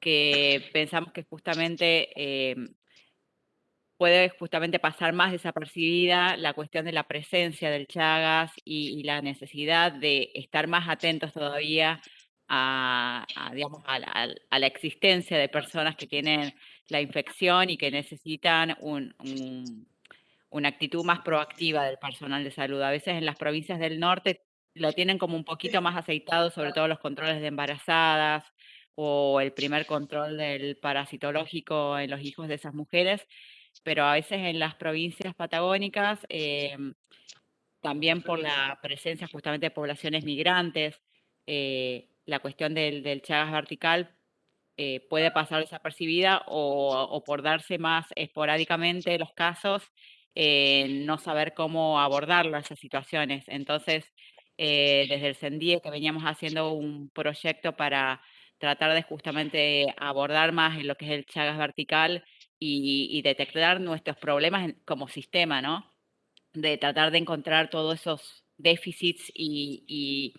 que pensamos que justamente em, puede justamente pasar más desapercibida la cuestión de la presencia del Chagas y, la necesidad de estar más atentos todavía a, digamos, a, la, existencia de personas que tienen la infección y que necesitan una actitud más proactiva del personal de salud. A veces en las provincias del norte lo tienen como un poquito más aceitado, sobre todo los controles de embarazadas o el primer control del parasitológico en los hijos de esas mujeres, pero a veces en las provincias patagónicas, em, también por la presencia justamente de poblaciones migrantes, eh, la cuestión del, del Chagas vertical eh, puede pasar desapercibida o, por darse más esporádicamente los casos, eh, no saber cómo abordarlo esas situaciones. Entonces, desde el CENDIE que veníamos haciendo un proyecto para tratar de justamente abordar más en lo que es el Chagas vertical y, detectar nuestros problemas como sistema, ¿no? De tratar de encontrar todos esos déficits y,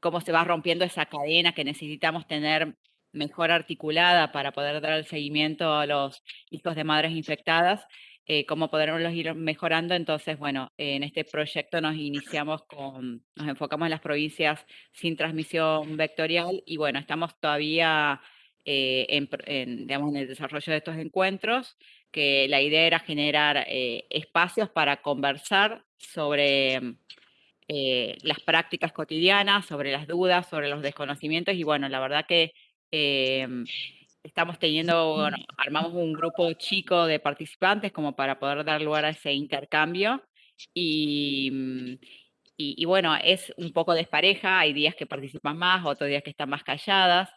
cómo se va rompiendo esa cadena que necesitamos tener mejor articulada para poder dar el seguimiento a los hijos de madres infectadas, eh, cómo poderlos ir mejorando. Entonces, bueno, en este proyecto nos iniciamos con, nos enfocamos en las provincias sin transmisión vectorial y bueno, estamos todavía eh, en, digamos, en el desarrollo de estos encuentros, que la idea era generar eh, espacios para conversar sobre eh, las prácticas cotidianas, sobre las dudas, sobre los desconocimientos y bueno, la verdad que em, estamos teniendo, bueno, armamos un grupo chico de participantes como para poder dar lugar a ese intercambio y, mm, y, bueno, es un poco despareja, hay días que participan más, otros días que están más calladas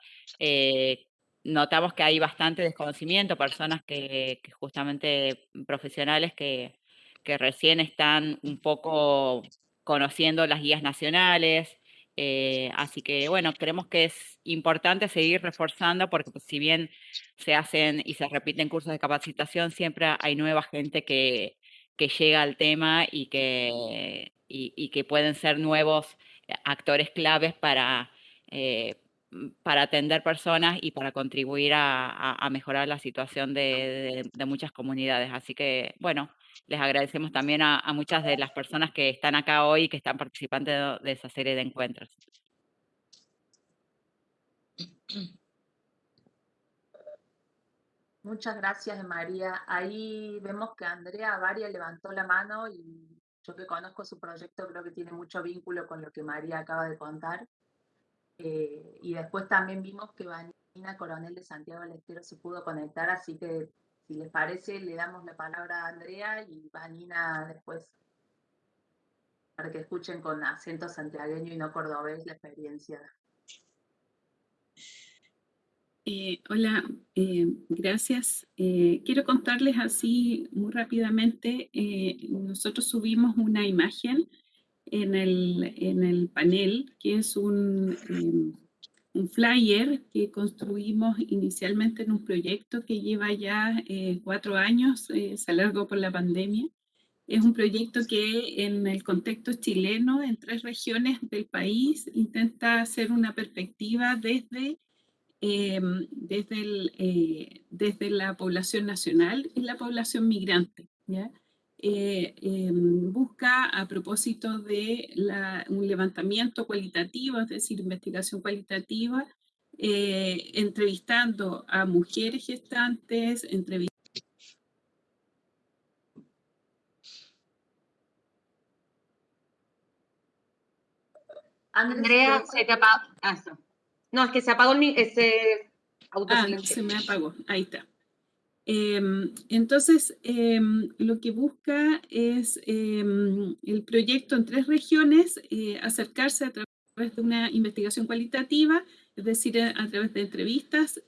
notamos que hay bastante desconocimiento, personas que, justamente profesionales que, que, recién están un poco conociendo las guías nacionales. Eh, así que bueno, creemos que es importante seguir reforzando porque pues, si bien se hacen y se repiten cursos de capacitación, siempre hay nueva gente que, que llega al tema y que, y, que pueden ser nuevos actores claves para, eh, para atender personas y para contribuir a, mejorar la situación de, muchas comunidades. Así que, bueno, les agradecemos también a, muchas de las personas que están acá hoy y que están participando de, esa serie de encuentros. Muchas gracias, María. Ahí vemos que Andrea Varia levantó la mano y yo que conozco su proyecto creo que tiene mucho vínculo con lo que María acaba de contar. Eh, y después también vimos que Vanina Coronel de Santiago del Estero se pudo conectar, así que si les parece le damos la palabra a Andrea y Vanina después para que escuchen con acento santiagueño y no cordobés la experiencia. Eh, hola, eh, gracias. quiero contarles así muy rápidamente, nosotros subimos una imagen en el, en el panel, que es un, em, un, flyer que construimos inicialmente en un proyecto que lleva ya eh, cuatro años, eh, se alargó por la pandemia. Es un proyecto que en el contexto chileno, en tres regiones del país, intenta hacer una perspectiva desde, em, desde, el, eh, desde la población nacional y la población migrante. ¿ya? Eh, busca a propósito de un levantamiento cualitativo, es decir, investigación cualitativa, eh, entrevistando a mujeres gestantes, entrevistando Andrea, se te apagó. Ah, no, es que se apagó ese auto. Ah, se me apagó. Ahí está. Em, entonces, em, lo que busca es em, el proyecto en tres regiones, eh, acercarse a través de una investigación cualitativa, es decir, a, través de entrevistas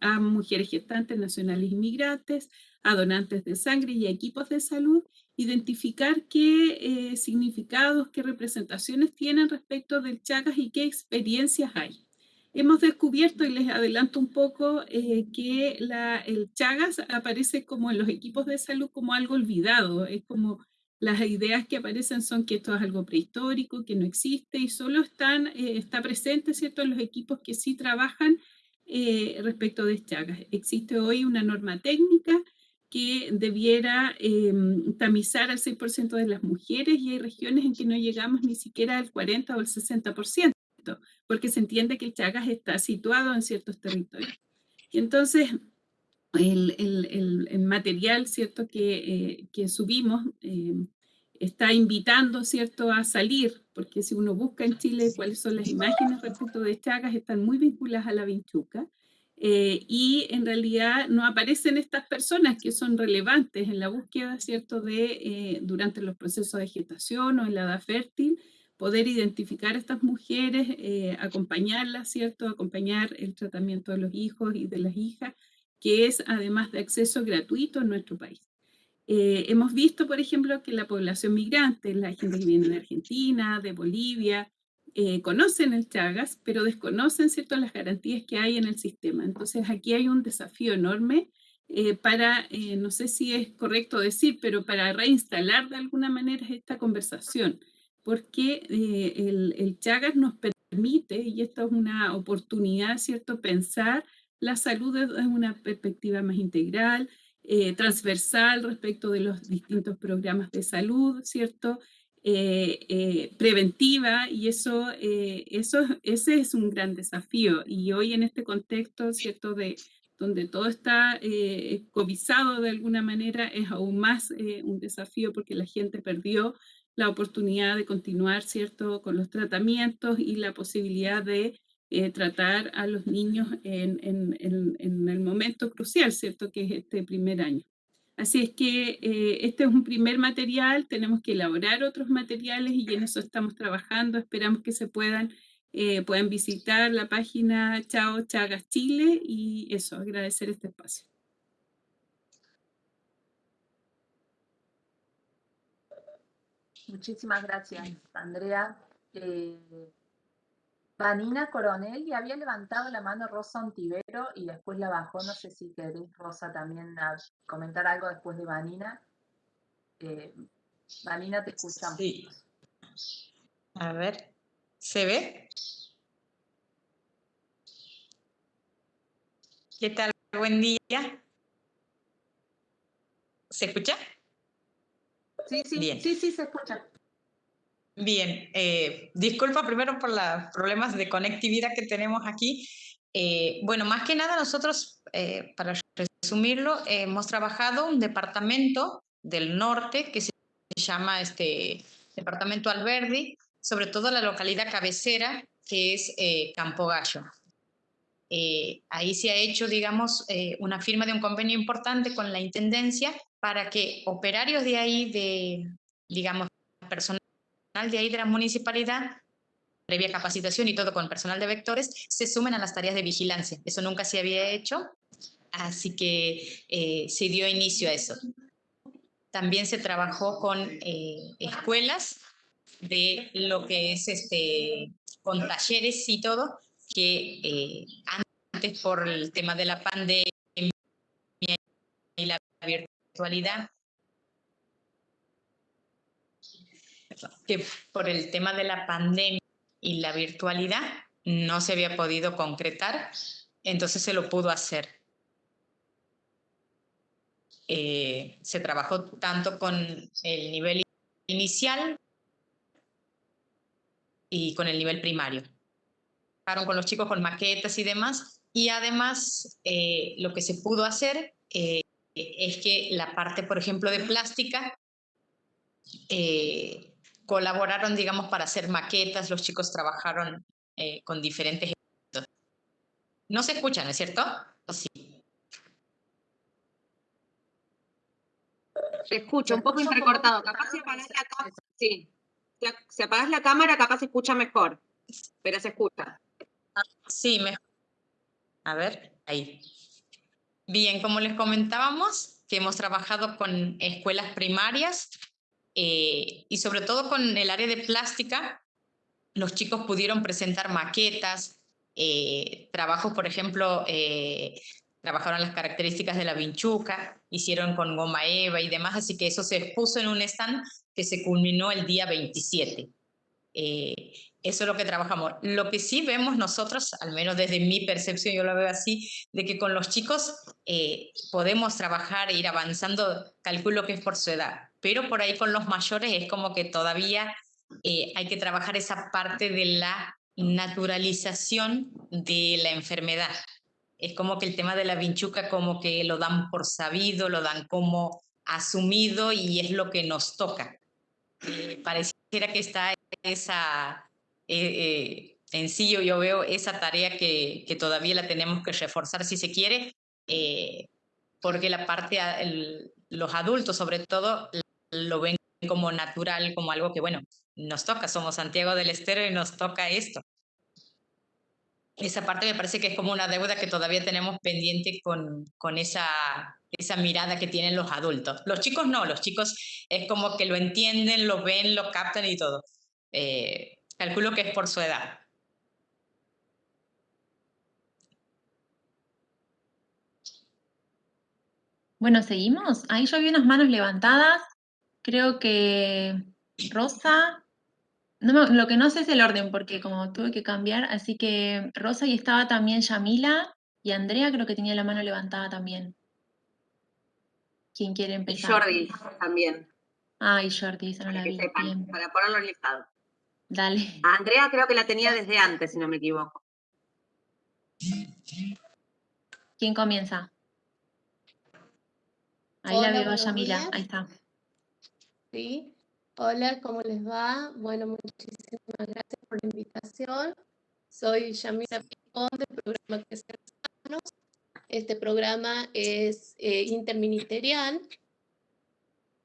a mujeres gestantes, nacionales inmigrantes, a donantes de sangre y a equipos de salud, identificar qué eh, significados, qué representaciones tienen respecto del Chagas y qué experiencias hay. Hemos descubierto, y les adelanto un poco, eh, que el Chagas aparece como en los equipos de salud como algo olvidado. Es como las ideas que aparecen son que esto es algo prehistórico, que no existe y solo están, eh, está presente ¿cierto? en los equipos que sí trabajan eh, respecto de Chagas. Existe hoy una norma técnica que debiera em, tamizar al 6% de las mujeres y hay regiones en que no llegamos ni siquiera al 40 o el 60%, porque se entiende que el Chagas está situado en ciertos territorios. Y entonces, el, el, el, material, ¿cierto?, que, eh, que subimos em, está invitando, ¿cierto?, a salir, porque si uno busca en Chile cuáles son las imágenes respecto de Chagas, están muy vinculadas a la vinchuca. Eh, y en realidad no aparecen estas personas que son relevantes en la búsqueda, ¿cierto?, de eh, durante los procesos de gestación o en la edad fértil, poder identificar a estas mujeres, eh, acompañarlas, ¿cierto?, acompañar el tratamiento de los hijos y de las hijas, que es además de acceso gratuito en nuestro país. hemos visto, por ejemplo, que la población migrante, la gente que viene de Argentina, de Bolivia, eh, conocen el Chagas, pero desconocen ¿cierto? las garantías que hay en el sistema. Entonces aquí hay un desafío enorme eh, para, eh, no sé si es correcto decir, pero para reinstalar de alguna manera esta conversación, porque el, el, Chagas nos permite, y esto es una oportunidad, ¿cierto?, pensar la salud desde una perspectiva más integral, transversal respecto de los distintos programas de salud, ¿cierto?, eh, eh, preventiva y eso, eh, eso, ese es un gran desafío. Y hoy en este contexto, ¿cierto?, de donde todo está eh, cobizado de alguna manera, es aún más un desafío porque la gente perdió la oportunidad de continuar, ¿cierto?, con los tratamientos y la posibilidad de tratar a los niños en, en, en, en el momento crucial, ¿cierto?, que es este primer año. Así es que eh, este es un primer material, tenemos que elaborar otros materiales y en eso estamos trabajando. Esperamos que se puedan, eh, puedan visitar la página Chao Chagas Chile y eso, agradecer este espacio. Muchísimas gracias, Andrea. Eh, Vanina Coronel y había levantado la mano Rosa Ontivero y después la bajó. No sé si querés, Rosa, también comentar algo después de Vanina. Eh, Vanina, te escuchamos. Sí. A ver, ¿se ve? ¿Qué tal? Buen día. ¿Se escucha? Sí, sí, sí, sí, se escucha. Bien, eh, disculpa primero por los problemas de conectividad que tenemos aquí. Eh, bueno, más que nada nosotros, eh, para resumirlo, hemos trabajado un departamento del norte que se llama este Departamento Alberdi, sobre todo la localidad cabecera que es Campo Gallo. ahí se ha hecho, digamos, una firma de un convenio importante con la Intendencia para que operarios de ahí, de, digamos, personas de ahí de la municipalidad, previa capacitación y todo con personal de vectores, se sumen a las tareas de vigilancia. Eso nunca se había hecho, así que eh, se dio inicio a eso. También se trabajó con eh, escuelas de lo que es este, con talleres y todo, que eh, antes por el tema de la pandemia y la virtualidad que por el tema de la pandemia y la virtualidad no se había podido concretar, entonces se lo pudo hacer. Eh, se trabajó tanto con el nivel inicial y con el nivel primario. Trabajaron con los chicos con maquetas y demás, y además eh, lo que se pudo hacer eh, es que la parte, por ejemplo, de plástica, colaboraron, digamos, para hacer maquetas, los chicos trabajaron eh, con diferentes... No se escuchan, ¿no es cierto? sí? Se escucha, un poco entrecortado. Capaz si apagas la cámara, sí. Si apagas la cámara, capaz se escucha mejor, pero se escucha. Sí, mejor. A ver, ahí. Bien, como les comentábamos, que hemos trabajado con escuelas primarias eh, y sobre todo con el área de plástica, los chicos pudieron presentar maquetas, eh, trabajos, por ejemplo, eh, trabajaron las características de la vinchuca, hicieron con goma eva y demás, así que eso se expuso en un stand que se culminó el día 27. Eso es lo que trabajamos. Lo que sí vemos nosotros, al menos desde mi percepción, yo lo veo así, de que con los chicos eh, podemos trabajar e ir avanzando, calculo que es por su edad, pero por ahí con los mayores es como que todavía eh, hay que trabajar esa parte de la naturalización de la enfermedad. Es como que el tema de la vinchuca como que lo dan por sabido, lo dan como asumido y es lo que nos toca. Eh, pareciera que está esa, eh, en sí yo, veo esa tarea que, que, todavía la tenemos que reforzar si se quiere, porque la parte, los adultos sobre todo, lo ven como natural, como algo que, bueno, nos toca, somos Santiago del Estero y nos toca esto. Esa parte me parece que es como una deuda que todavía tenemos pendiente con, con esa, esa mirada que tienen los adultos. Los chicos no, los chicos es como que lo entienden, lo ven, lo captan y todo. Eh, calculo que es por su edad. Bueno, seguimos. Ahí yo vi unas manos levantadas. Creo que Rosa, lo que no sé es el orden, porque como tuve que cambiar, así que Rosa y estaba también Yamila y Andrea creo que tenía la mano levantada también. ¿Quién quiere empezar? Y Jordi también. Ah, y Jordi, esa no la vi. para ponerlo en listado. Dale. Andrea creo que la tenía desde antes, si no me equivoco. ¿Quién comienza? Ahí la veo a Yamila, ahí está. Sí. Hola, ¿cómo les va? Bueno, muchísimas gracias por la invitación. Soy Yamila Picón del programa Crecer Sanos. Este programa es eh, interministerial.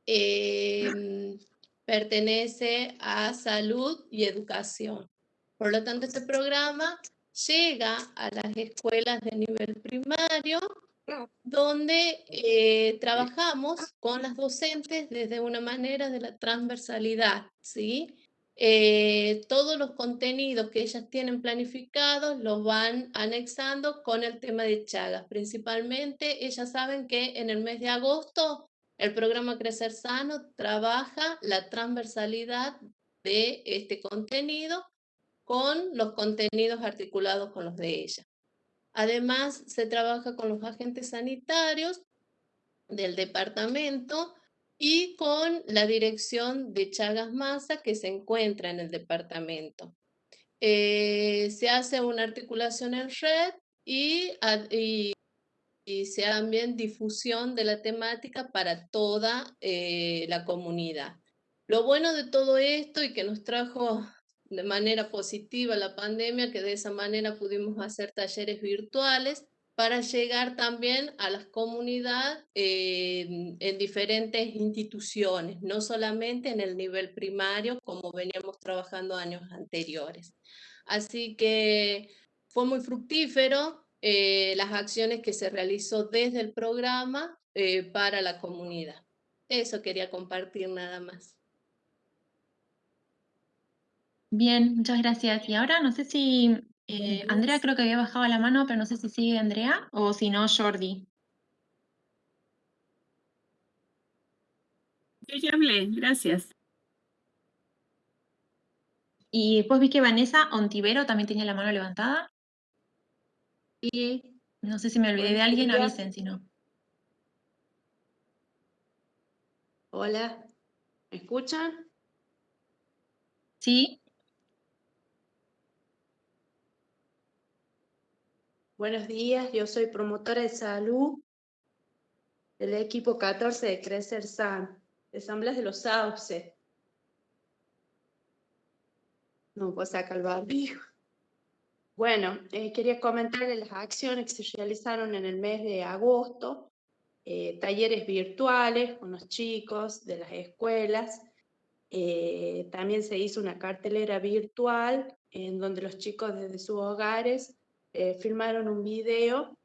Em, pertenece a salud y educación. Por lo tanto, este programa llega a las escuelas de nivel primario donde eh, trabajamos con las docentes desde una manera de la transversalidad, ¿sí? Eh, todos los contenidos que ellas tienen planificados los van anexando con el tema de Chagas. Principalmente, ellas saben que en el mes de agosto el programa Crecer Sano trabaja la transversalidad de este contenido con los contenidos articulados con los de ella. Además, se trabaja con los agentes sanitarios del departamento y con la dirección de Chagas Masa que se encuentra en el departamento. Eh, se hace una articulación en red y, se hace también difusión de la temática para toda eh, la comunidad. Lo bueno de todo esto y que nos trajo de manera positiva la pandemia, que de esa manera pudimos hacer talleres virtuales para llegar también a las comunidades en diferentes instituciones, no solamente en el nivel primario como veníamos trabajando años anteriores. Así que fue muy fructífero eh, las acciones que se realizó desde el programa eh, para la comunidad. Eso quería compartir nada más. Bien, muchas gracias. Y ahora no sé si eh, Andrea creo que había bajado la mano, pero no sé si sigue Andrea o si no Jordi. Yo ya hablé, gracias. Y después vi que Vanessa Ontivero también tenía la mano levantada. Y no sé si me olvidé de alguien, avisen si no. Hola, ¿me escuchan? Sí. Buenos días, yo soy promotora de salud del equipo 14 de Crecer San, de Asambleas de los Sauces. No puedo sacar el barbijo. Bueno, eh, quería comentarles las acciones que se realizaron en el mes de agosto, eh, talleres virtuales con los chicos de las escuelas. Eh, también se hizo una cartelera virtual en donde los chicos desde sus hogares eh, filmaron un video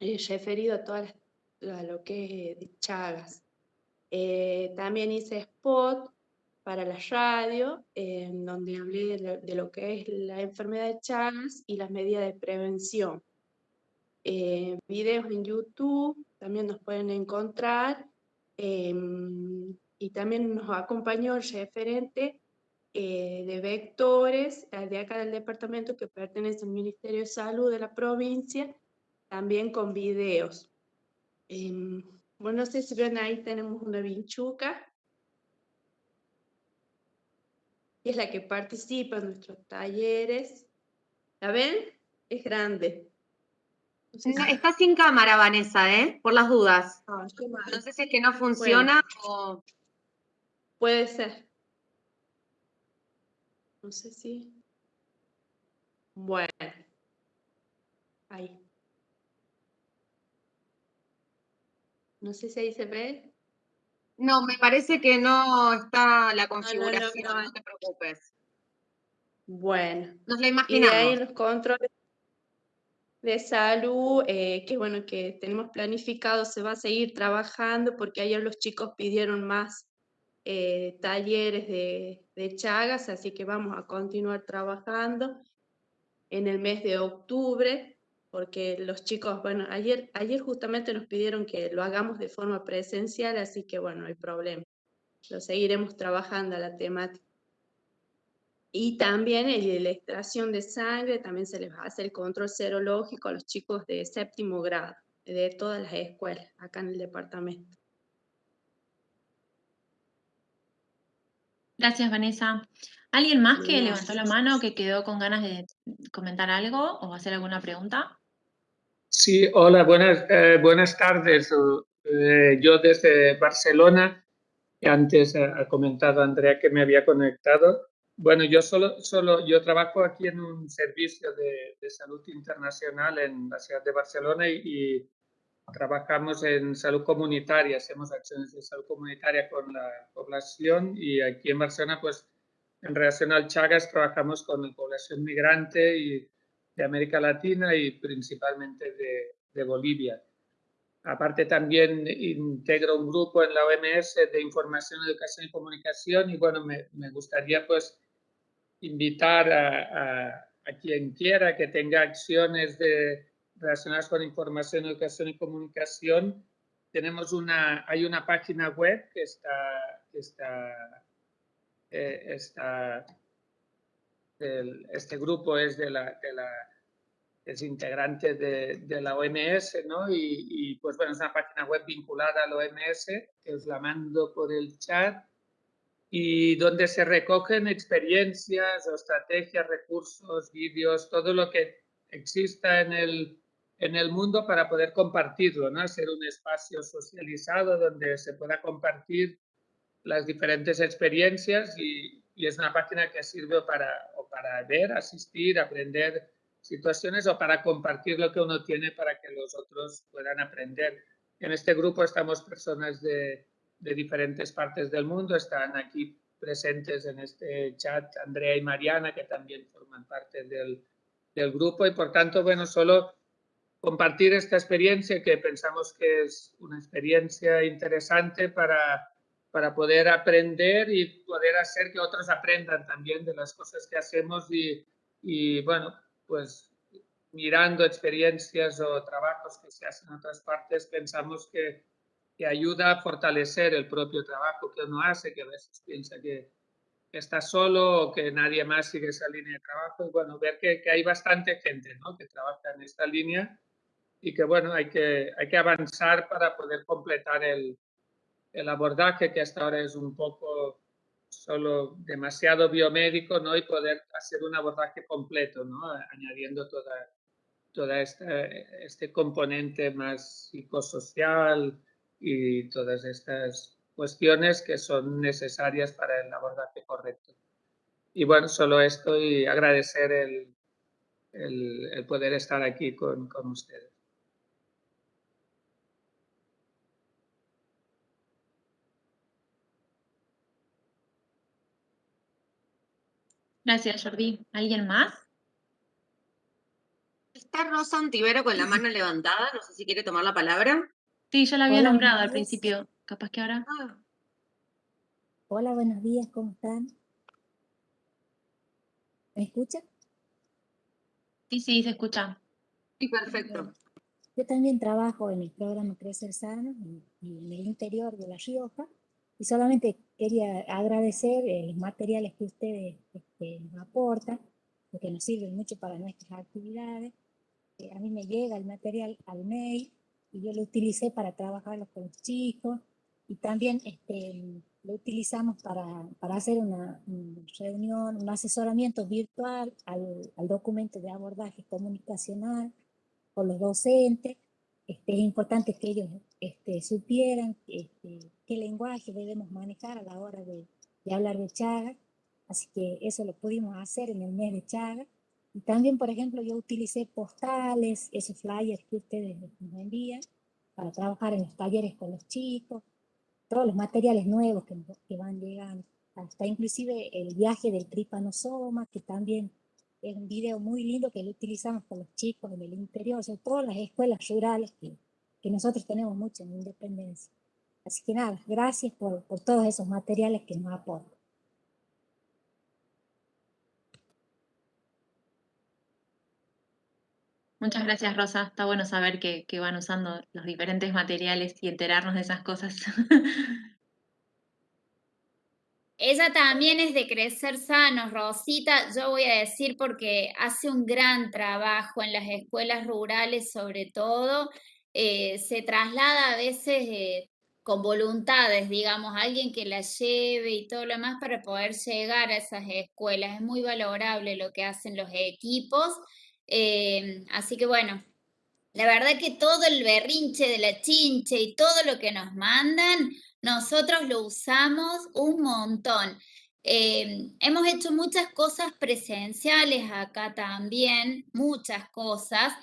referido a, todas lo que es Chagas. También hice spot para la radio, en donde hablé de lo, que es la enfermedad de Chagas y las medidas de prevención. videos en YouTube también nos pueden encontrar. y también nos acompañó el referente eh, de vectores eh, de acá del departamento que pertenece al Ministerio de Salud de la provincia, también con videos. Em, bueno, no sé si ven ahí tenemos una vinchuca. Y es la que participa en nuestros talleres. ¿La ven? Es grande. está sin cámara, Vanessa, ¿eh? Por las dudas. Ah, no sé si es que no funciona o... Puede ser. No sé si... Bueno. Ahí. No sé si ahí se ve. No, me parece que no está la configuración, no, te preocupes. Bueno. Nos la imaginamos. Y ahí los controles de salud, eh, que bueno, que tenemos planificado, se va a seguir trabajando porque ayer los chicos pidieron más eh, talleres de, de Chagas, así que vamos a continuar trabajando en el mes de octubre porque los chicos, bueno, ayer, ayer justamente nos pidieron que lo hagamos de forma presencial, así que bueno, no hay problema. Lo seguiremos trabajando a la temática. Y también en la extracción de sangre, también se les va a hacer el control serológico a los chicos de séptimo grado, de todas las escuelas acá en el departamento. Gracias, Vanessa. ¿Alguien más que levantó la mano, que quedó con ganas de comentar algo o hacer alguna pregunta? Sí, hola, buenas, eh, buenas tardes. Eh, yo desde Barcelona, antes ha comentado Andrea que me había conectado. Bueno, yo solo, solo yo trabajo aquí en un servicio de, de salud internacional en la ciudad de Barcelona y, trabajamos en salud comunitaria, hacemos acciones de salud comunitaria con la población y aquí en Barcelona, pues en relación al Chagas, trabajamos con la población migrante y de América Latina y principalmente de, de Bolivia. Aparte también integro un grupo en la OMS de información, educación y comunicación y bueno, me, me gustaría pues invitar a, a, quien quiera que tenga acciones de, relacionadas con información, educación y comunicación. Tenemos una, hay una página web que está, que está, eh, está el, este grupo es de la, de la es integrante de, de, la OMS, ¿no? Y, y, pues bueno, es una página web vinculada a la OMS, que os la mando por el chat, y donde se recogen experiencias o estrategias, recursos, vídeos, todo lo que exista en el, en el mundo para poder compartirlo, ¿no? Ser un espacio socializado donde se pueda compartir las diferentes experiencias y, y es una página que sirve para, o para ver, asistir, aprender situaciones o para compartir lo que uno tiene para que los otros puedan aprender. En este grupo estamos personas de, de diferentes partes del mundo, están aquí presentes en este chat Andrea y Mariana, que también forman parte del, del grupo y por tanto, bueno, solo compartir esta experiencia que pensamos que es una experiencia interesante para para poder aprender y poder hacer que otros aprendan también de las cosas que hacemos y, y bueno, pues mirando experiencias o trabajos que se hacen en otras partes, pensamos que, que ayuda a fortalecer el propio trabajo que uno hace, que a veces piensa que, está solo o que nadie más sigue esa línea de trabajo. Y bueno, ver que, que hay bastante gente ¿no? que trabaja en esta línea y que bueno, hay que, hay que avanzar para poder completar el, el abordaje que hasta ahora es un poco solo demasiado biomédico, ¿no? Y poder hacer un abordaje completo, ¿no? Añadiendo toda, toda esta, este componente más psicosocial y todas estas cuestiones que son necesarias para el abordaje correcto. Y bueno, solo esto y agradecer el, el, el poder estar aquí con, con ustedes. Gracias, Jordi. ¿Alguien más? Está Rosa Antivero con la mano levantada, no sé si quiere tomar la palabra. Sí, yo la había Hola, nombrado al principio, capaz que ahora. Ah. Hola, buenos días, ¿cómo están? ¿Me escuchan? Sí, sí, se escucha. Sí, perfecto. Yo también trabajo en el programa Crecer Sano, en, en el interior de La Rioja, Y solamente quería agradecer los materiales que ustedes este, nos aportan, porque nos sirven mucho para nuestras actividades. Eh, a mí me llega el material al mail y yo lo utilicé para trabajarlo con los chicos y también este, lo utilizamos para, para hacer una, reunión, un asesoramiento virtual al, al, documento de abordaje comunicacional con los docentes. Este, es importante que ellos este, supieran este, qué lenguaje debemos manejar a la hora de, de hablar de Chagas. Así que eso lo pudimos hacer en el mes de Chagas. Y también, por ejemplo, yo utilicé postales, esos flyers que ustedes nos envían, para trabajar en los talleres con los chicos, todos los materiales nuevos que, que van llegando, hasta inclusive el viaje del tripanosoma, que también es un video muy lindo que lo utilizamos con los chicos en el interior, o sea, todas las escuelas rurales que, que nosotros tenemos mucho en Independencia. Así que nada, gracias por, por todos esos materiales que nos aportan. Muchas gracias, Rosa. Está bueno saber que, van usando los diferentes materiales y enterarnos de esas cosas. Ella también es de crecer sanos, Rosita, yo voy a decir porque hace un gran trabajo en las escuelas rurales sobre todo, eh, se traslada a veces eh, con voluntades, digamos, alguien que la lleve y todo lo demás para poder llegar a esas escuelas. Es muy valorable lo que hacen los equipos Em, así que bueno, la verdad que todo el berrinche de la chinche y todo lo que nos mandan, nosotros lo usamos un montón. Em, hemos hecho muchas cosas presenciales acá también, muchas cosas,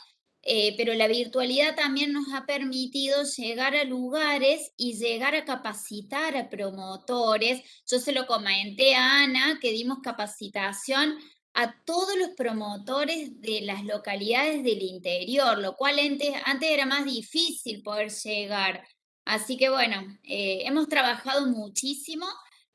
eh, pero la virtualidad también nos ha permitido llegar a lugares y llegar a capacitar a promotores. Yo se lo comenté a Ana que dimos capacitación a todos los promotores de las localidades del interior, lo cual antes, antes era más difícil poder llegar. Así que bueno, eh, hemos trabajado muchísimo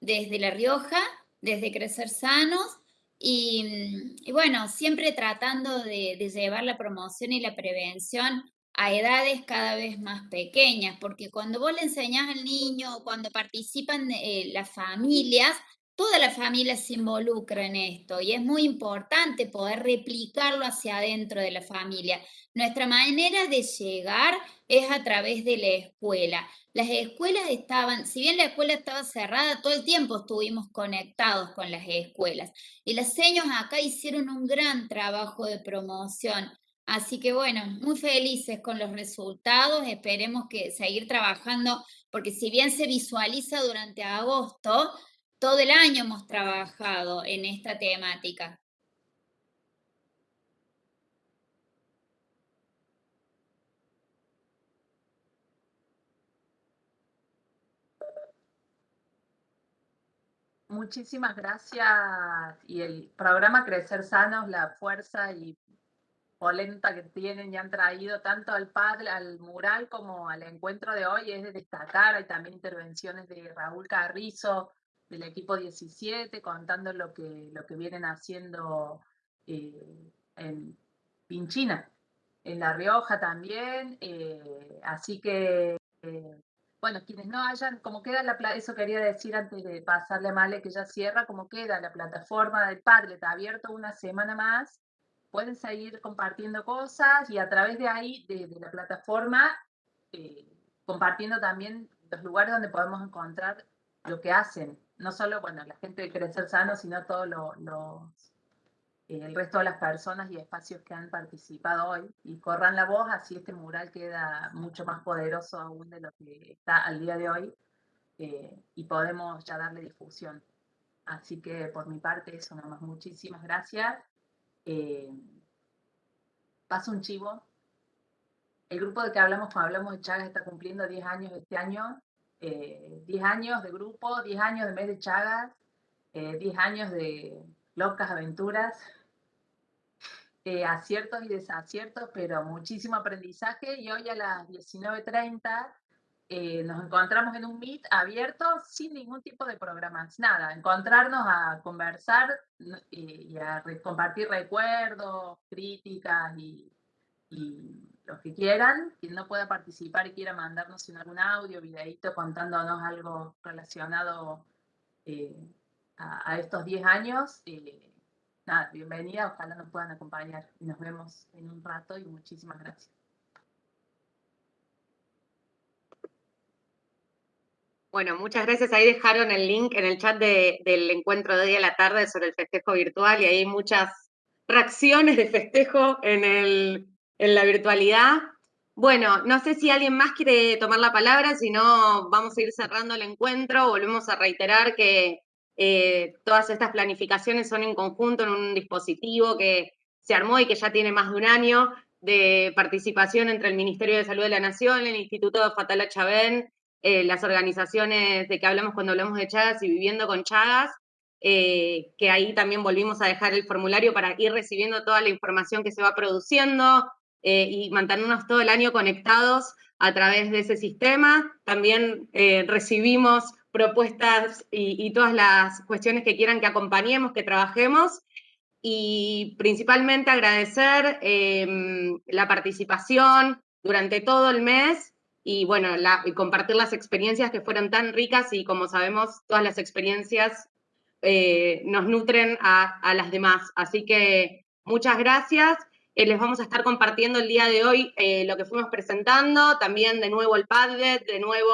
desde La Rioja, desde Crecer Sanos, y, bueno, siempre tratando de, llevar la promoción y la prevención a edades cada vez más pequeñas, porque cuando vos le enseñás al niño, cuando participan eh, las familias, toda la familia se involucra en esto y es muy importante poder replicarlo hacia adentro de la familia. Nuestra manera de llegar es a través de la escuela. Las escuelas estaban, si bien la escuela estaba cerrada, todo el tiempo estuvimos conectados con las escuelas. Y las seños acá hicieron un gran trabajo de promoción. Así que bueno, muy felices con los resultados, esperemos que seguir trabajando, porque si bien se visualiza durante agosto, todo el año hemos trabajado en esta temática. Muchísimas gracias. Y el programa Crecer Sanos, la fuerza y polenta que tienen y han traído tanto al padre, al mural como al encuentro de hoy es de destacar. Hay también intervenciones de Raúl Carrizo, del equipo 17, contando lo que, lo que vienen haciendo eh, en Pinchina, en La Rioja también. Eh, así que, eh, bueno, quienes no hayan, como queda la eso quería decir antes de pasarle a Male que ya cierra, como queda la plataforma del Padlet abierto una semana más, pueden seguir compartiendo cosas y a través de ahí, de, de la plataforma, compartiendo también los lugares donde podemos encontrar lo que hacen no solo, bueno, la gente de Crecer Sano, sino todo lo, eh, el resto de las personas y espacios que han participado hoy. Y corran la voz, así este mural queda mucho más poderoso aún de lo que está al día de hoy eh, y podemos ya darle difusión. Así que por mi parte eso nada más. Muchísimas gracias. Eh, paso un chivo. El grupo de que hablamos cuando hablamos de Chagas está cumpliendo 10 años este año 10 eh, años de grupo, 10 años de mes de Chagas, 10 eh, años de locas aventuras, eh, aciertos y desaciertos, pero muchísimo aprendizaje. Y hoy a las 19.30 nos encontramos en un Meet abierto sin ningún tipo de programas, nada, encontrarnos a conversar y, a compartir recuerdos, críticas y los que quieran, quien no pueda participar y quiera mandarnos en algún audio, videíto contándonos algo relacionado eh, a, estos 10 años, eh, nada, bienvenida, ojalá nos puedan acompañar y nos vemos en un rato y muchísimas gracias. Bueno, muchas gracias. Ahí dejaron el link en el chat del encuentro de hoy a la tarde sobre el festejo virtual y hay muchas reacciones de festejo en el, en la virtualidad. Bueno, no sé si alguien más quiere tomar la palabra, si no vamos a ir cerrando el encuentro. Volvemos a reiterar que eh, todas estas planificaciones son en conjunto en un dispositivo que se armó y que ya tiene más de un año de participación entre el Ministerio de Salud de la Nación, el Instituto de Fatala Chabén, eh, las organizaciones de que hablamos cuando hablamos de Chagas y Viviendo con Chagas, eh, que ahí también volvimos a dejar el formulario para ir recibiendo toda la información que se va produciendo, eh, y mantenernos todo el año conectados a través de ese sistema. También eh, recibimos propuestas y, todas las cuestiones que quieran que acompañemos, que trabajemos. Y principalmente agradecer em, la participación durante todo el mes y bueno, y compartir las experiencias que fueron tan ricas y como sabemos, todas las experiencias eh, nos nutren a, las demás. Así que muchas gracias eh, les vamos a estar compartiendo el día de hoy eh, lo que fuimos presentando, también de nuevo el Padlet, de nuevo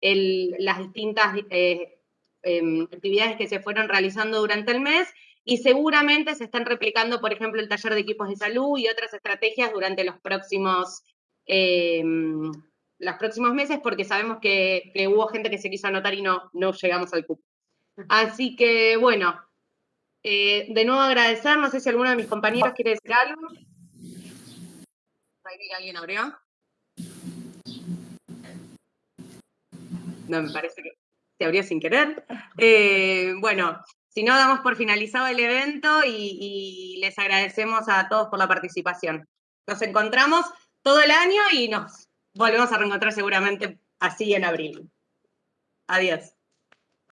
las distintas eh, em, actividades que se fueron realizando durante el mes y seguramente se están replicando, por ejemplo, el taller de equipos de salud y otras estrategias durante los próximos, em, los próximos meses porque sabemos que, hubo gente que se quiso anotar y no, no llegamos al cupo. Así que, bueno, de nuevo agradecer, no sé si alguno de mis compañeros quiere decir algo alguien abrió. No, me parece que se abrió sin querer. Eh, bueno, si no, damos por finalizado el evento y, y les agradecemos a todos por la participación. Nos encontramos todo el año y nos volvemos a reencontrar seguramente así en abril. Adiós.